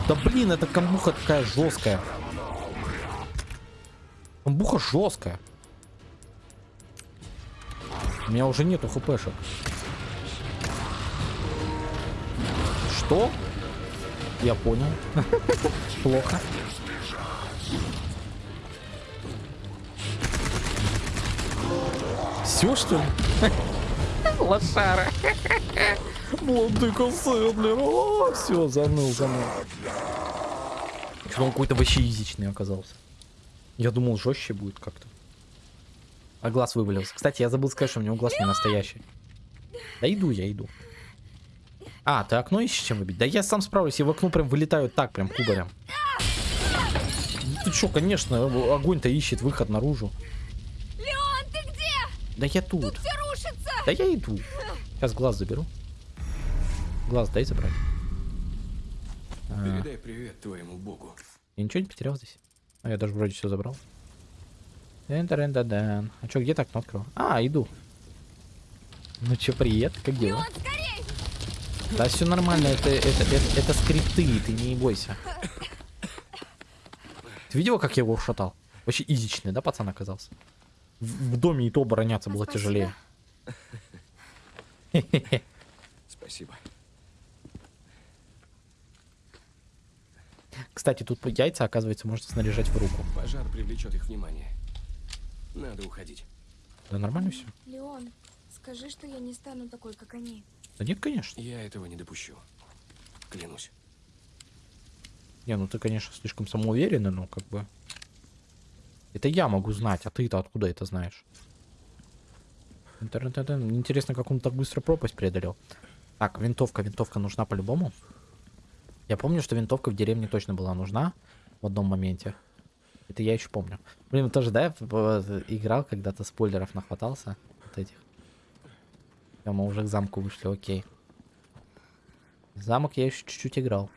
Да блин, эта камбуха такая жесткая. Камбуха жесткая. У меня уже нету хпшек. Что? Я понял. Плохо. Все что ли? Лошара. Владыка сын, блин. Все, заныл, заныл. Что он какой-то вообще изичный оказался. Я думал, жестче будет как-то. А глаз вывалился. Кстати, я забыл сказать, что у него глаз не настоящий. Да иду, я иду. А, ты окно ищешь чем выбить? Да я сам справлюсь, я в окно прям вылетаю так, прям кубарем. Ну Ты чё, конечно, огонь-то ищет выход наружу. Леон, ты где? Да я тут. Все рушится! Да я иду. Сейчас глаз заберу. Глаз дай забрать. А, Передай привет твоему богу. я ничего не потерял здесь. А я даже вроде все забрал. Дэн-дэн-дэн-дэн. А чё, где так окно открыл? А, иду. Ну чё, привет, как дела? Да все нормально, это, это, это, это скрипты, ты не бойся. Ты видела, как я его ушатал? Вообще изичный, да, пацан оказался? В, в доме и то обороняться было Спасибо. тяжелее. Спасибо. Кстати, тут яйца, оказывается, можно снаряжать в руку. Пожар привлечет их внимание. Надо уходить. Да нормально все? Леон, скажи, что я не стану такой, как они. Да нет, конечно. Я этого не допущу. Клянусь. Не, ну ты, конечно, слишком самоуверенный, но как бы... Это я могу знать, а ты-то откуда это знаешь? Интересно, как он так быстро пропасть преодолел. Так, винтовка, винтовка нужна по-любому. Я помню, что винтовка в деревне точно была нужна в одном моменте. Это я еще помню. Блин, тоже, да, п- играл когда-то, спойлеров нахватался вот этих. Всё, мы уже к замку вышли, окей. Замок я еще чуть-чуть играл.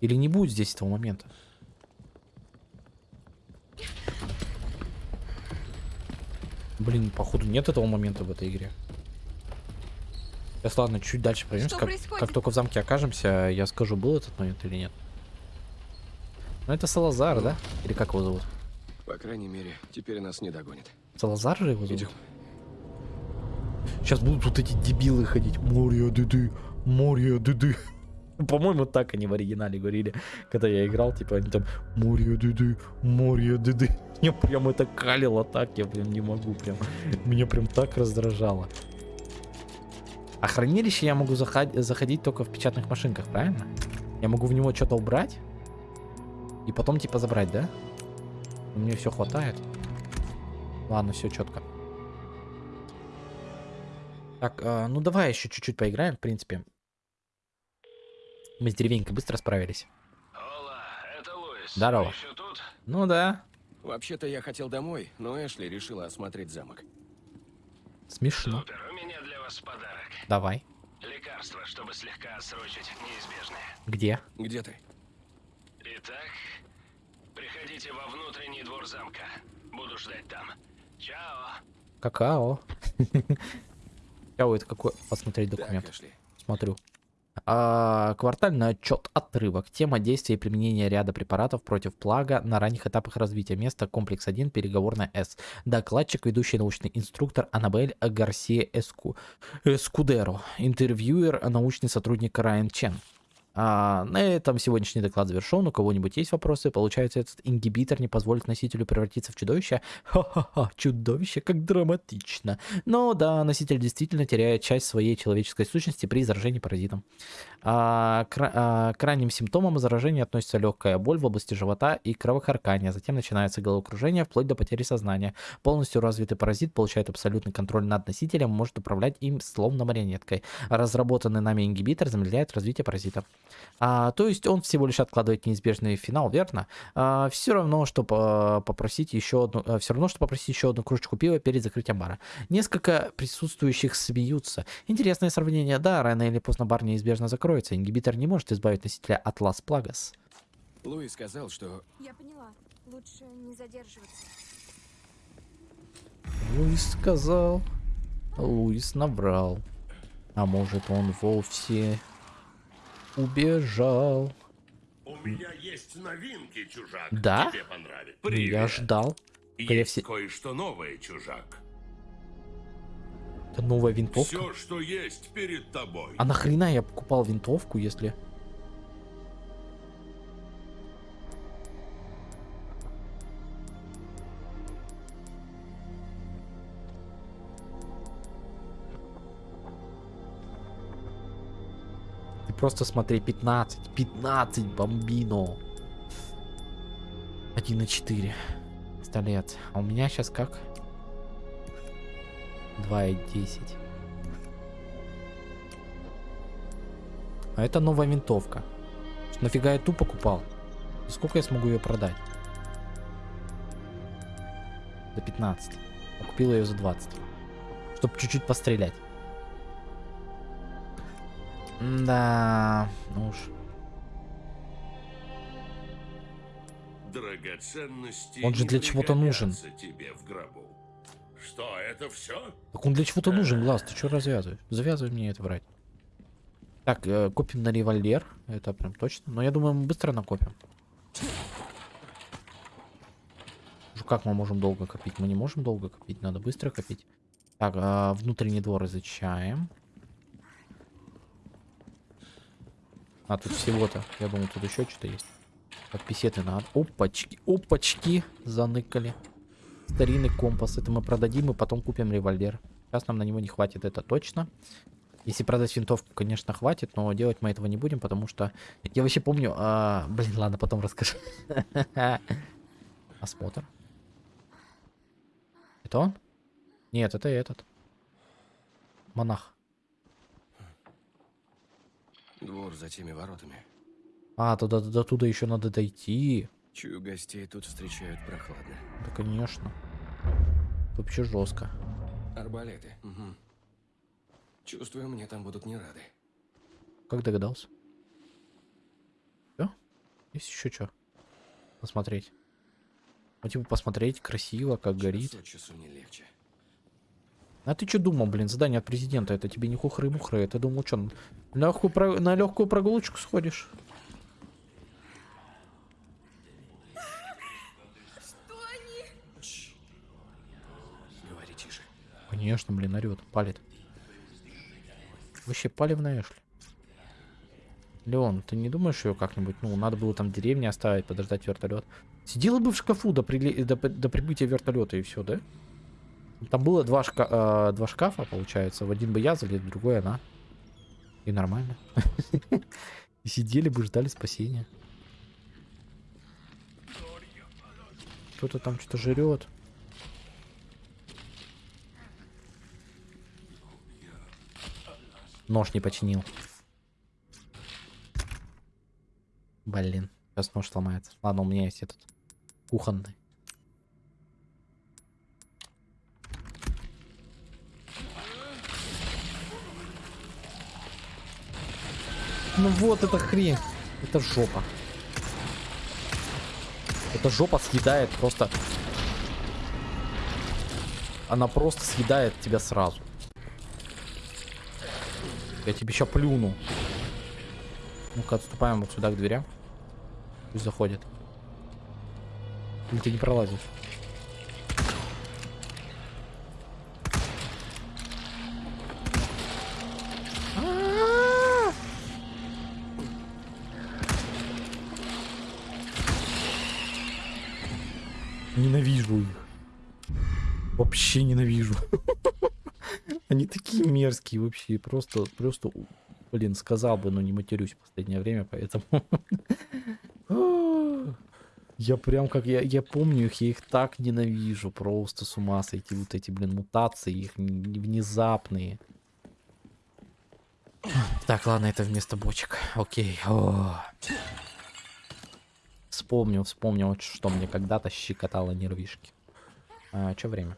Или не будет здесь этого момента? Блин, походу нет этого момента в этой игре. Сейчас ладно, чуть дальше пройдемся. Как, происходит? как только в замке окажемся, я скажу, был этот момент или нет. Ну это Салазар, да? Или как его зовут? По крайней мере, теперь нас не догонит. Салазар же его зовут? Идем. Сейчас будут вот эти дебилы ходить. Море дыды, море дыды. По-моему, так они в оригинале говорили, когда я играл, типа они там море дыды, море дыды. Мне прям это калило так, я прям не могу, прям. Меня прям так раздражало. А хранилище я могу заход- заходить только в печатных машинках, правильно? Я могу в него что-то убрать и потом типа забрать, да? Мне все хватает. Ладно, все четко. Так, а, ну давай еще чуть-чуть поиграем, в принципе. Мы с деревенькой быстро справились. Ола, это Луис. Здорово. Еще тут? Ну да, Вообще-то я хотел домой, но Эшли решила осмотреть замок. смешно. Супер, у меня для вас подарок. Давай. Лекарство, чтобы слегка отсрочить неизбежное. Где? Где ты? Итак, приходите во внутренний двор замка. Буду ждать там. Чао. Какао. Какао это какой? Посмотреть документ. Смотрю. А, квартальный отчет отрывок. Тема действия и применения ряда препаратов против плага на ранних этапах развития. Место комплекс 1, переговорная С. Докладчик, ведущий научный инструктор Анабель Гарсия Эску. Эскудеро. Интервьюер, научный сотрудник Райан Чен. А, на этом сегодняшний доклад завершен. У кого-нибудь есть вопросы? Получается, этот ингибитор не позволит носителю превратиться в чудовище? Ха-ха-ха, чудовище, как драматично. Но да, носитель действительно теряет часть своей человеческой сущности при заражении паразитом. А, к, ра- а, к ранним симптомам заражения относится легкая боль в области живота и кровохаркание. Затем начинается головокружение вплоть до потери сознания. Полностью развитый паразит получает абсолютный контроль над носителем может управлять им словно марионеткой. Разработанный нами ингибитор замедляет развитие паразита. А, то есть он всего лишь откладывает неизбежный финал, верно? все равно, что по- попросить еще одну, все равно, что попросить еще одну кружечку пива перед закрытием бара. Несколько присутствующих смеются. Интересное сравнение, да, рано или поздно бар неизбежно закроется. Ингибитор не может избавить носителя от Лас Плагас. Луи сказал, что Я поняла. Лучше не задерживаться. Луис сказал. Луис наврал. А может он вовсе убежал. У меня есть новинки, чужак. Да? Тебе понравится. Привет. Я ждал. Есть все... кое-что новое, чужак. Это новая винтовка. Все, что есть перед тобой. А нахрена я покупал винтовку, если... просто смотри, 15, 15 бомбино. 1 на 4. Пистолет. А у меня сейчас как? 2 и 10. А это новая винтовка. Нафига я ту покупал? И сколько я смогу ее продать? За 15. А купил ее за 20. Чтоб чуть-чуть пострелять. Да, ну уж. Драгоценности Он же для чего-то нужен. тебе в гробу. Что, это все? Так он для чего-то нужен, глаз. Ты что развязываешь? Завязывай мне это брать. Так, э, купим на револьвер. Это прям точно. Но я думаю, мы быстро накопим. Как мы можем долго копить? Мы не можем долго копить, надо быстро копить. Так, а, внутренний двор изучаем. А, тут всего-то. Я думал, тут еще что-то есть. Так, писеты надо. Опачки, опачки, заныкали. Старинный компас. Это мы продадим и потом купим револьвер. Сейчас нам на него не хватит, это точно. Если продать винтовку, конечно, хватит, но делать мы этого не будем, потому что... Я вообще помню... а, Блин, ладно, потом расскажу. Осмотр. Это он? Нет, это этот. Монах. Двор за теми воротами. А, туда, до туда еще надо дойти. Чую, гостей тут встречают прохладно. Да, конечно. Вообще жестко. Арбалеты. Мгм. Чувствую, мне там будут не рады. Как догадался? Все? Есть еще что? Посмотреть. Ну, типа, посмотреть красиво, как горит. Час от часу не легче. А ты что думал, блин, задание от президента? Это тебе не хухры-мухры. Ты думал, что, на легкую, про- на легкую прогулочку сходишь? Говори тише. Конечно, блин, орет, палит. Вообще палевная Эшли. Леон, ты не думаешь ее как-нибудь? Ну, надо было там деревни оставить, подождать вертолет. Сидела бы в шкафу до, прили- до, до прибытия вертолета и все, да? Там было два, шка- э, два шкафа, получается. В один бы я залез, в другой она. И нормально. И сидели бы, ждали спасения. Кто-то там что-то жрет. Нож не починил. Блин, сейчас нож сломается. Ладно, у меня есть этот кухонный. Ну вот эта хрень. Это жопа. Эта жопа съедает просто... Она просто съедает тебя сразу. Я тебе сейчас плюну. Ну-ка, отступаем вот сюда к дверям. Пусть заходит. Или ты не пролазишь? Вообще ненавижу. Они такие мерзкие вообще. Просто, просто, блин, сказал бы, но не матерюсь в последнее время, поэтому... Я прям как, я, я помню их, я их так ненавижу. Просто с ума сойти. Вот эти, блин, мутации, их внезапные. Так, ладно, это вместо бочек. Окей. О. Вспомнил, вспомнил, что мне когда-то щекотало нервишки. А, что время?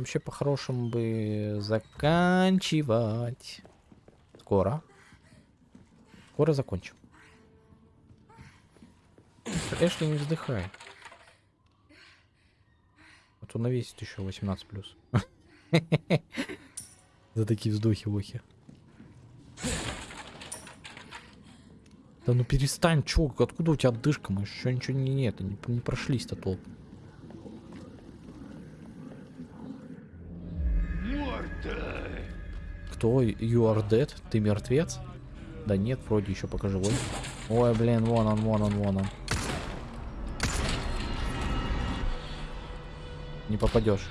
Вообще, по-хорошему бы заканчивать. Скоро. Скоро закончим. Эшли, не вздыхай. А то навесит еще 18 плюс. За такие вздохи-вохи. Да ну перестань, чё, откуда у тебя отдышка? Мы еще ничего не, нет, не, не прошлись-то толком. Кто? You are dead? Ты мертвец? Да нет, вроде еще пока живой. Ой, блин, вон он, вон он, вон он. Не попадешь.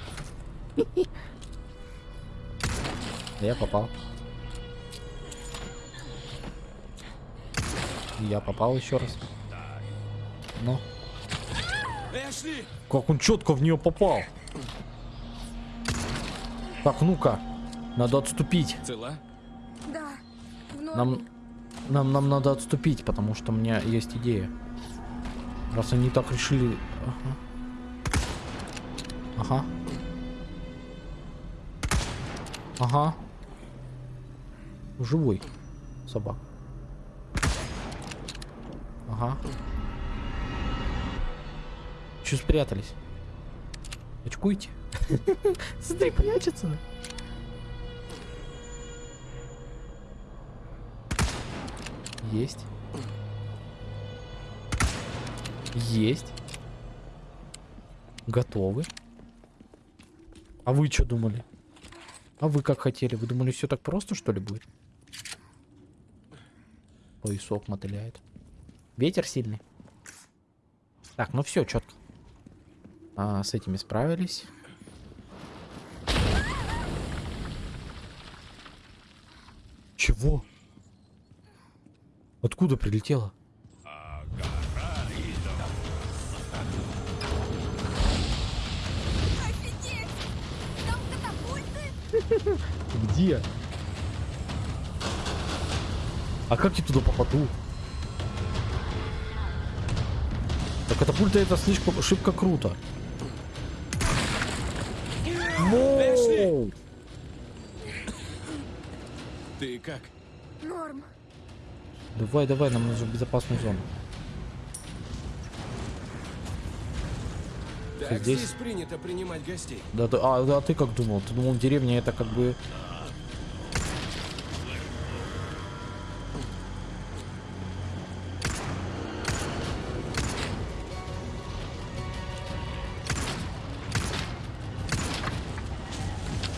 Я попал. Я попал еще раз. Ну. Как он четко в нее попал. Так, ну-ка. Надо отступить. Цела? Да. Нам, нам, нам надо отступить, потому что у меня есть идея. Раз они так решили... Ага. Ага. Ага. Живой собак. Ага. Че спрятались? Очкуйте. Смотри, прячется. Есть. Есть. Готовы. А вы что думали? А вы как хотели? Вы думали, все так просто, что ли, будет? Поясок мотыляет. Ветер сильный. Так, ну все, четко. А, с этими справились. Чего? Откуда прилетело? Офигеть! Там катапульты? Где? А как я туда попаду? Так катапульта это слишком шибко круто. Ты как? Давай, давай, нам нужно в безопасную зону. Так здесь? здесь принято принимать гостей. Да, да, а, да, ты как думал? Ты думал, деревня это как бы...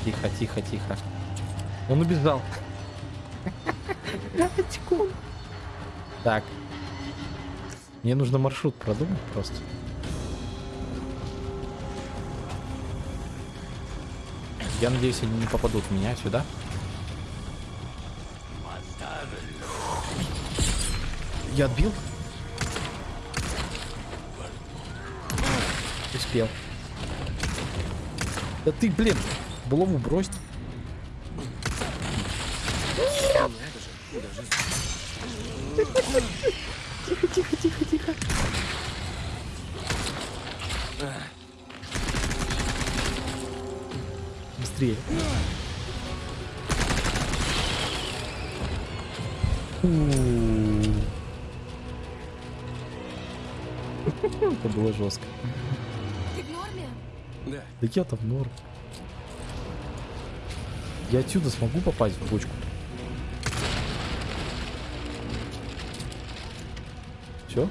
Тихо, тихо, тихо. Он убежал. Мне нужно маршрут продумать просто. Я надеюсь, они не попадут в меня сюда. Я отбил? Успел. Да ты, блин, булаву брось. Тихо, тихо, тихо, тихо. Быстрее. Это было жестко. Ты в норме? Да. Да я-то в норм. Я отсюда смогу попасть в бочку? Все?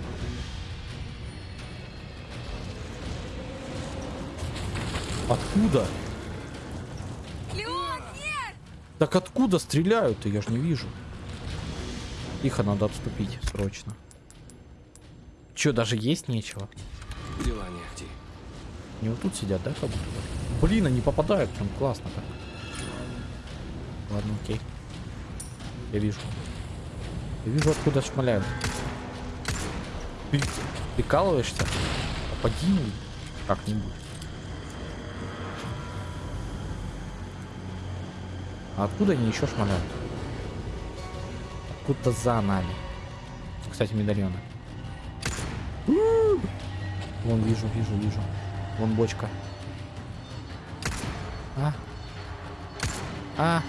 Откуда? Так откуда стреляют-то? Я ж не вижу. Тихо, надо отступить срочно. Че, даже есть нечего? Дела не ахти. Не вот тут сидят, да, как будто? Блин, они попадают, прям классно так. Ладно, окей. Я вижу. Я вижу, откуда шмаляют. Ты прикалываешься? Попади ну, как-нибудь. Откуда они еще шмаляют? Откуда за нами? Кстати, медальоны. Вон, вижу, вижу, вижу. Вон бочка. А? А?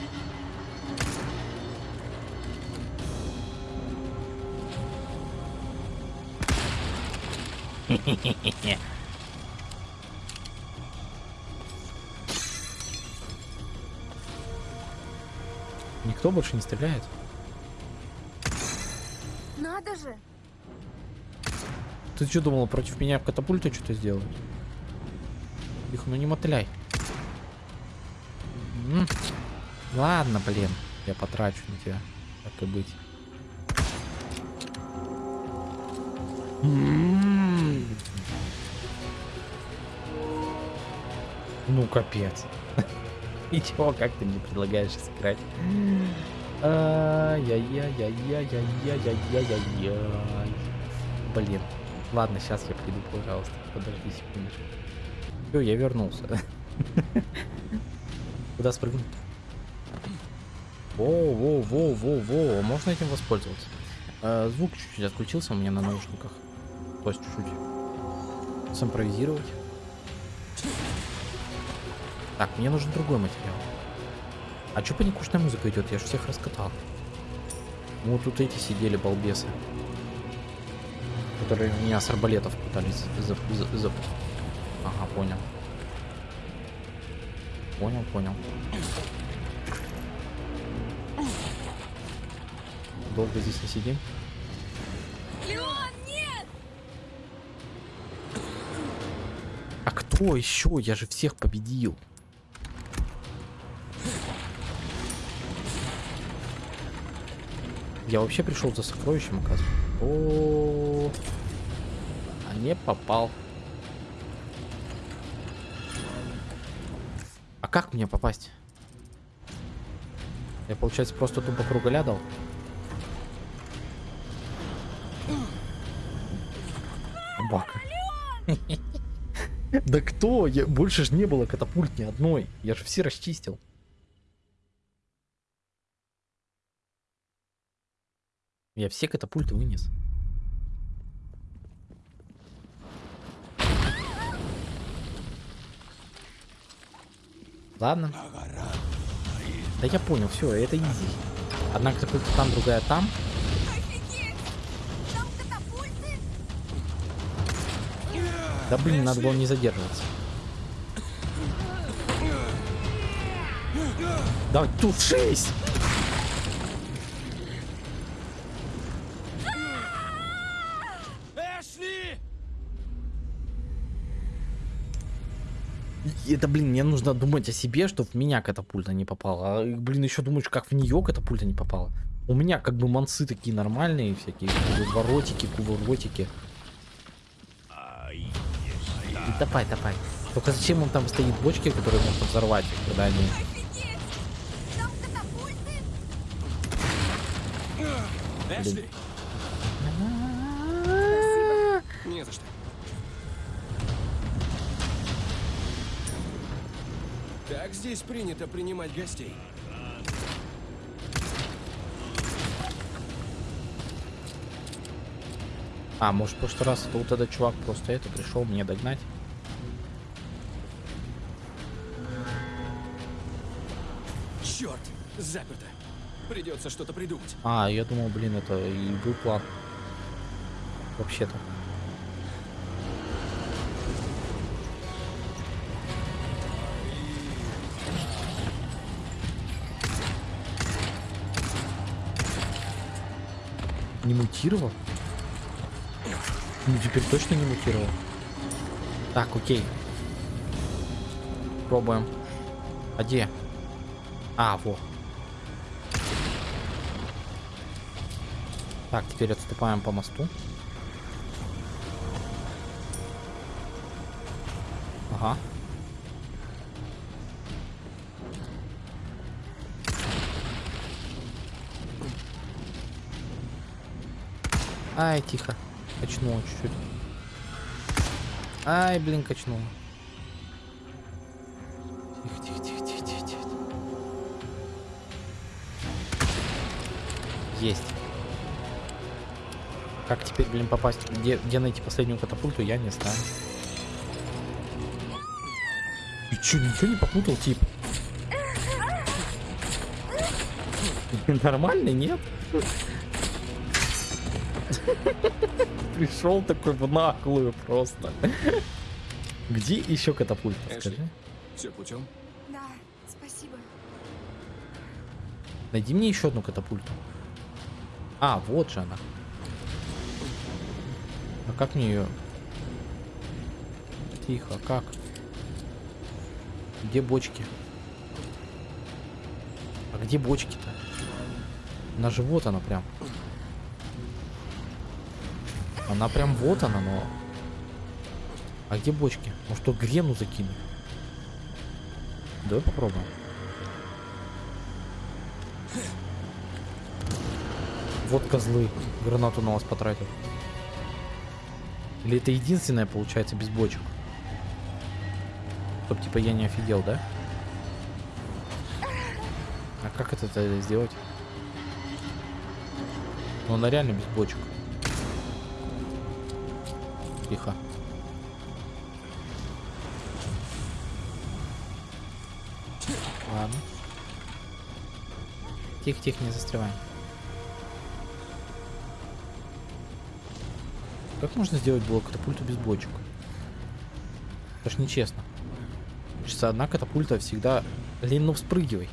Никто больше не стреляет? Надо же! Ты что думала, против меня в катапульте что-то сделают? Их, ну не мотыляй. М. Ладно, блин. Я потрачу на тебя. Так и быть. М. Ну, капец. И чего, как ты мне предлагаешь сыграть? Ай-яй-яй-яй-яй-яй-яй-яй-яй. Блин. Ладно, сейчас я приду, пожалуйста. Подожди секундочку. Все, я вернулся. Куда спрыгнуть? Во, во, во, во, во. Можно этим воспользоваться? Э, звук чуть-чуть отключился у меня на наушниках. То есть чуть-чуть. Симпровизировать. Так, мне нужен другой материал. А чё паникушная музыка идет? Я же всех раскатал. Ну, вот тут эти сидели балбесы. Которые меня с арбалетов пытались за... за- за- Ага, понял. Понял, понял. Долго здесь не сидим? Леон, нет! А кто еще? Я же всех победил. Я вообще пришел за сокровищем, оказывается. О, а не попал. А как мне попасть? Я, получается, просто тупо круголя дал? Собака. Да кто? Я... Больше ж не было катапульт ни одной. Я же все расчистил. Я все катапульты вынес. Ладно. Да я понял, все, это изи. Одна катапульта там, другая там. Да блин, надо было не задерживаться. Давай, тут шесть! Эшли! И Это, блин, мне нужно думать о себе, чтобы в меня катапульта не попала. А, блин, еще думаешь, как в нее катапульта не попала. У меня как бы мансы такие нормальные, всякие воротики, кувыротики. И Давай, давай. Только зачем он там стоит бочки, которые можно взорвать, когда они... Офигеть! Там катапульты? Эшли! Не за что. Так здесь принято принимать гостей. А, может, в прошлый раз это вот этот чувак просто это пришел мне догнать? Черт! Заперто. Придется что-то придумать. А, я думал, блин, это и был план. Вообще-то. Не мутировал? Ну, теперь точно не мутировал. Так, окей. Пробуем. А где? А, во. Так, теперь отступаем по мосту. Ага. Ай, тихо. Качнуло чуть-чуть. Ай, блин, качнуло. Тихо, тихо, тихо, тихо, тихо, тихо. Есть. Как теперь, блин, попасть? Где, где найти последнюю катапульту, я не знаю. Ты чё, ничего не попутал, тип? Нормальный, нет? Пришел такой в наглую просто. Где еще катапульта, Эшли. скажи? Все путем? Да, спасибо. Найди мне еще одну катапульту. А, вот же она. А как мне ее? Тихо, как? Где бочки? А где бочки-то? Она же вот она прям. Она прям вот она, но... А где бочки? Может, тут грену закинуть? Давай попробуем. Вот козлы. Гранату на вас потратил. Или это единственное получается без бочек? Чтоб типа я не офигел, да? А как это сделать? Ну она реально без бочек. Тихо. Ладно. Тихо-тихо, не застреваем. Как можно сделать блок катапульту без бочек? Это ж нечестно. Хочется одна катапульта всегда... Лень, ну вспрыгивай.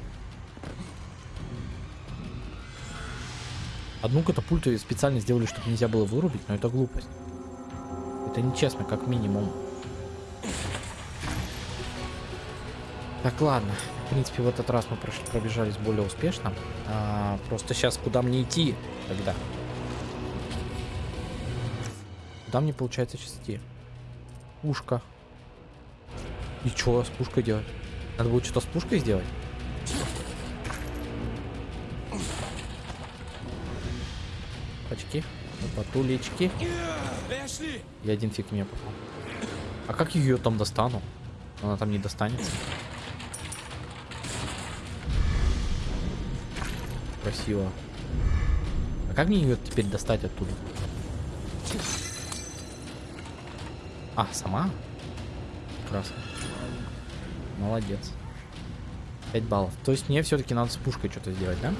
Одну катапульту специально сделали, чтобы нельзя было вырубить, но это глупость. Это нечестно, как минимум. Так, ладно. В принципе, в этот раз мы прошли, пробежались более успешно. А, просто сейчас куда мне идти тогда? Куда мне получается сейчас идти? Пушка. И чё с пушкой делать? Надо будет что-то с пушкой сделать? Эшли! Я один фиг мне попал. А как ее там достану? Она там не достанется. Красиво. А как мне ее теперь достать оттуда? А, сама? Прекрасно. Молодец. 5 баллов. То есть мне все-таки надо с пушкой что-то сделать, да?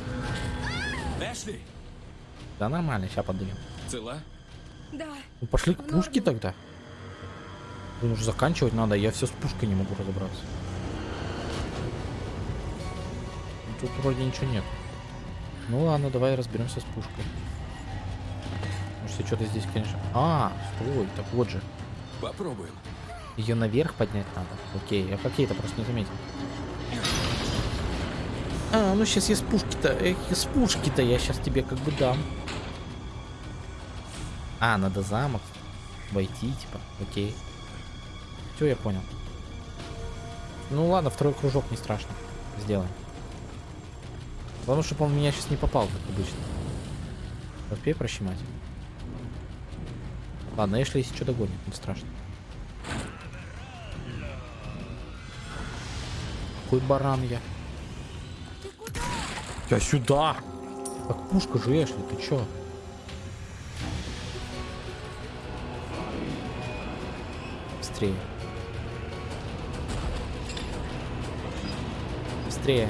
Да нормально, сейчас подымем. Цела? Да, Ну пошли к пушке тогда. Блин, уже заканчивать надо, я все с пушкой не могу разобраться. Ну, Тут вроде ничего нет. Ну ладно, давай разберемся с пушкой. Может, что-то здесь, конечно. А, стой, так вот же. Попробуем. Ее наверх поднять надо. Окей, я какие-то просто не заметил. А, ну сейчас я с пушки-то, эх, с пушки-то я сейчас тебе как бы дам. А, надо замок войти, типа, окей. Все, я понял. Ну ладно, второй кружок не страшно. Сделаем. Главное, чтобы он в меня сейчас не попал, как обычно. Успей прощемать. Ладно, если что догонит, не страшно. Какой баран я? Я сюда! Так пушка же, Эшли, ты чё? Быстрее. Быстрее.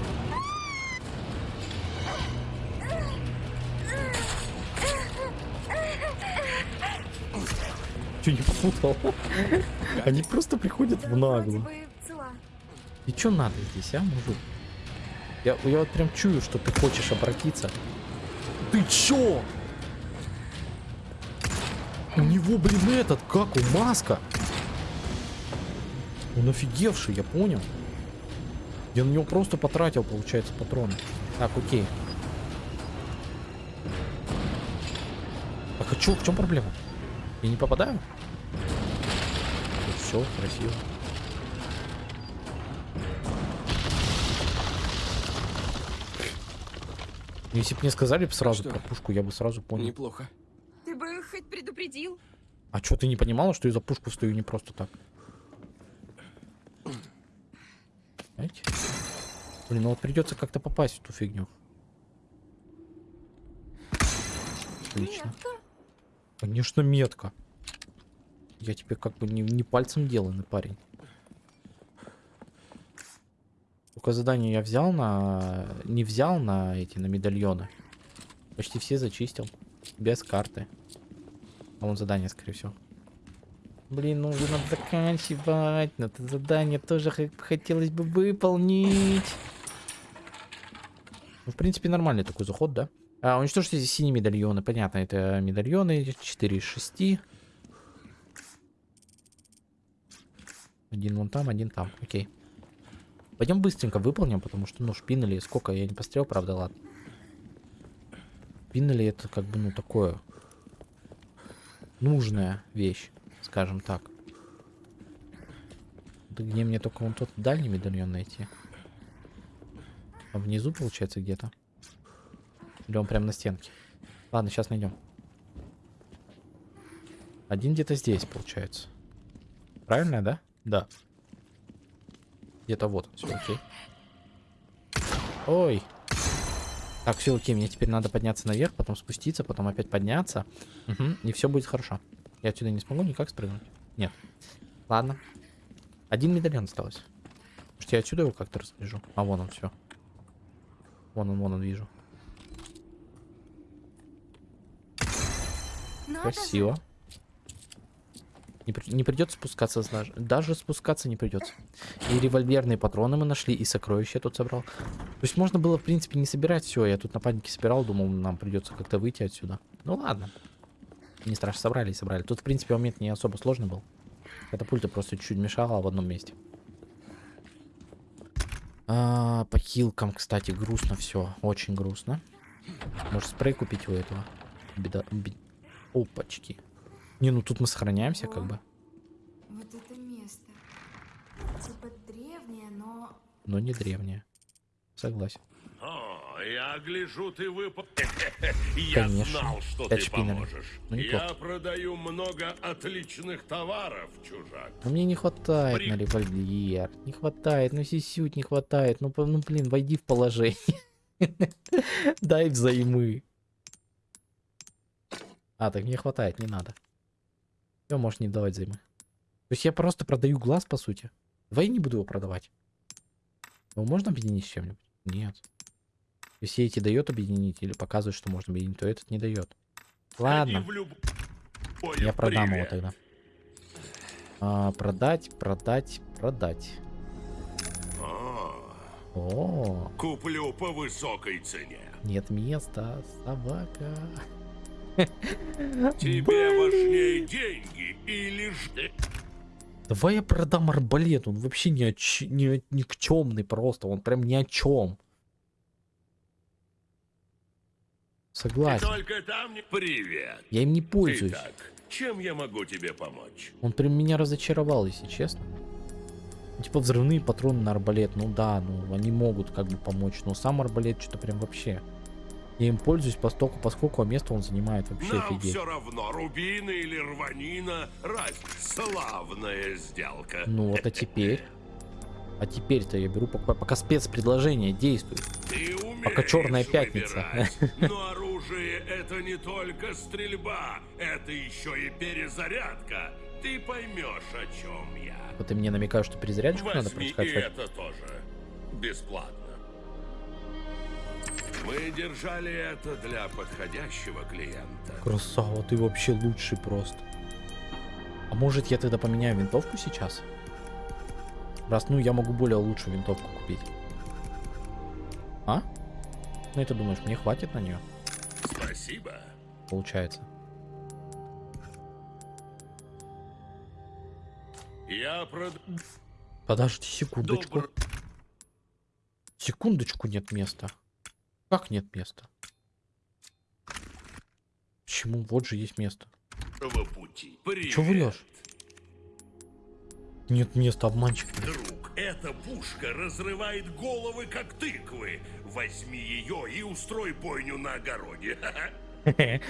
Чё не попутал? Они просто приходят в наглую. И чё надо здесь, а, мужик? Я, я вот прям чую, что ты хочешь обратиться. Ты чё? У него, блин, этот, как у маска. Он офигевший, я понял. Я на него просто потратил, получается, патроны. Так, окей. Так, а чё, в чем проблема? Я не попадаю? Все, красиво. Если бы мне сказали бы сразу Что? про пушку, я бы сразу понял. Неплохо. Ты бы хоть предупредил. А что, ты не понимала, что я за пушку стою не просто так? Знаете? Блин, ну вот придется как-то попасть в ту фигню. Отлично. Метко. Конечно, метка. Я тебе как бы не, не пальцем деланный парень. Только задание я взял на... Не взял на эти, на медальоны. Почти все зачистил. Без карты. А вон задание, скорее всего. Блин, ну надо заканчивать. Но это задание тоже хотелось бы выполнить. Ну, в принципе, нормальный такой заход, да? А, уничтожьте синие медальоны. Понятно, это медальоны 4 из 6. Один вон там, один там. Окей. Пойдем быстренько выполним, потому что, ну, шпинели, сколько, я не пострел, правда, ладно. Шпинели это как бы, ну, такое нужная вещь, скажем так. Да где мне только вон тот дальний медальон найти? А внизу, получается, где-то? Или он прям на стенке? Ладно, сейчас найдем. Один где-то здесь, получается. Правильно, да? Да. Где-то вот, все окей. Ой. Так, все окей, мне теперь надо подняться наверх, потом спуститься, потом опять подняться. Угу, и все будет хорошо. Я отсюда не смогу никак спрыгнуть. Нет. Ладно. Один медальон осталось. Может, я отсюда его как-то распоряжу? А вон он, все. Вон он, вон он, вижу. Красиво. Не, при- не придется спускаться даже. Даже спускаться не придется. И револьверные патроны мы нашли, и сокровища я тут собрал. То есть можно было, в принципе, не собирать все. Я тут на панике собирал, думал, нам придется как-то выйти отсюда. Ну ладно. Не страшно, собрали и собрали. Тут, в принципе, момент не особо сложный был. Катапульта просто чуть-чуть мешала в одном месте. А, по хилкам, кстати, грустно все. Очень грустно. Может, спрей купить у этого? Беда... бе- Опачки. Не, ну тут мы сохраняемся, как бы. Вот это место. Типа древнее, но... Но не древнее. Согласен. Я гляжу, ты выпал. Я Конечно. знал, что Пять ты поможешь. Ну. Я продаю много отличных товаров, чужак. Но мне не хватает При- на револьвер. Не хватает, ну сисють не хватает. Ну, ну блин, войди в положение. Дай взаймы. А, так мне хватает, не надо. Все, можешь не давать займы. То есть я просто продаю глаз, по сути. Давай я не буду его продавать. Его можно объединить с чем-нибудь? Нет. Если эти дает объединить или показывает, что можно объединить, то этот не дает. Ладно. Люб- Я Ой, продам его привет. тогда. А, продать, продать, продать. О, О, куплю по высокой цене. нет места, собака. Тебе важнее деньги или ж... Давай я продам арбалет, он вообще ни, о ч- ни никчемный просто, он прям ни о чем. Ты Согласен. только там не... Привет. Я им не пользуюсь. Итак, чем я могу тебе помочь? Он прям меня разочаровал, если честно. Ну, Типа взрывные патроны на арбалет, ну да, ну они могут как бы помочь, но сам арбалет что-то прям вообще. Я им пользуюсь постольку, поскольку а место он занимает вообще Нам офигеть. все равно, рубины или рванина, разница. Славная сделка. Ну вот, а теперь? А теперь-то я беру, пока, пока спецпредложение действует. Ты Пока Чёрная пятница. выбирать. Оружие это не только стрельба, это еще и перезарядка. Ты поймешь, о чем я. Вот ты мне намекаешь, что перезарядочку надо Возьми и это тоже. Бесплатно. Мы держали это для подходящего клиента. Красава, ты вообще лучший просто. А может я тогда поменяю винтовку сейчас? Раз, ну я могу более лучшую винтовку купить. А? Ну ты думаешь, мне хватит на нее? Спасибо. Получается. Я прод... Подожди секундочку. Добр... Секундочку нет места. Как нет места? Почему? Вот же есть место. Чего врешь? Нет места, обманщик. Друг. Эта пушка разрывает головы, как тыквы. Возьми ее и устрой бойню на огороде.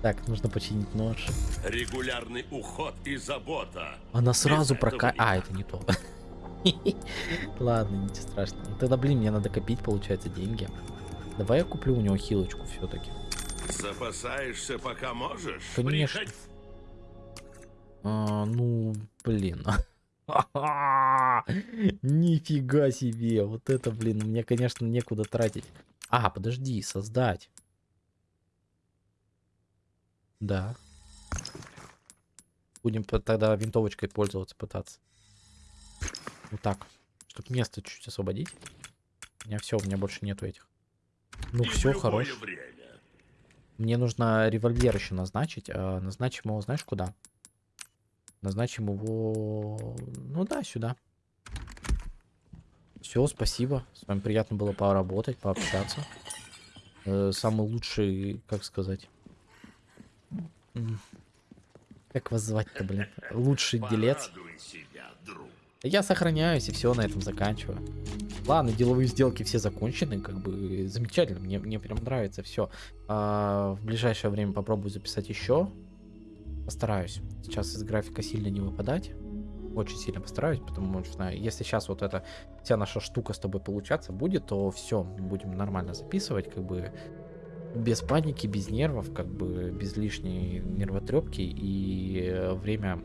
Так, нужно починить нож. Регулярный уход и забота. Она сразу прока... А, это не то. Ладно, ничего страшного. Ну, Тогда, блин, мне надо копить, получается, деньги. Давай я куплю у него хилочку все-таки. Запасаешься, пока можешь? Конечно. Приходи. А, ну, блин. Нифига себе. Вот это, блин, мне, конечно, некуда тратить. А, подожди, создать. Да. Будем тогда винтовочкой пользоваться, пытаться. Вот так. Чтобы место чуть освободить. У меня все, у меня больше нету этих. Ну И все, хорош. время. Мне нужно револьвер еще назначить. а назначим его, знаешь, куда? Назначим его... Ну да, сюда. Все, спасибо. С вами приятно было поработать, пообщаться. Э, самый лучший, как сказать... Как вас звать-то, блин? Лучший делец. Я сохраняюсь и все на этом заканчиваю. Ладно, деловые сделки все закончены, как бы замечательно, мне, мне прям нравится все. в ближайшее время попробую записать еще. Постараюсь. Сейчас из графика сильно не выпадать. Очень сильно постараюсь, потому что если сейчас вот эта вся наша штука с тобой получаться будет, то все, будем нормально записывать, как бы без паники, без нервов, как бы без лишней нервотрепки и э, время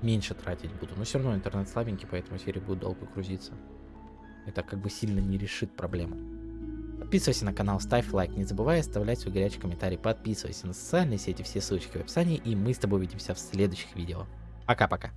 меньше тратить буду. Но все равно интернет слабенький, поэтому серия будет долго грузиться. Это как бы сильно не решит проблему. Подписывайся на канал, ставь лайк, не забывай оставлять свой горячий комментарий, подписывайся на социальные сети, все ссылочки в описании, и мы с тобой увидимся в следующих видео. Пока-пока.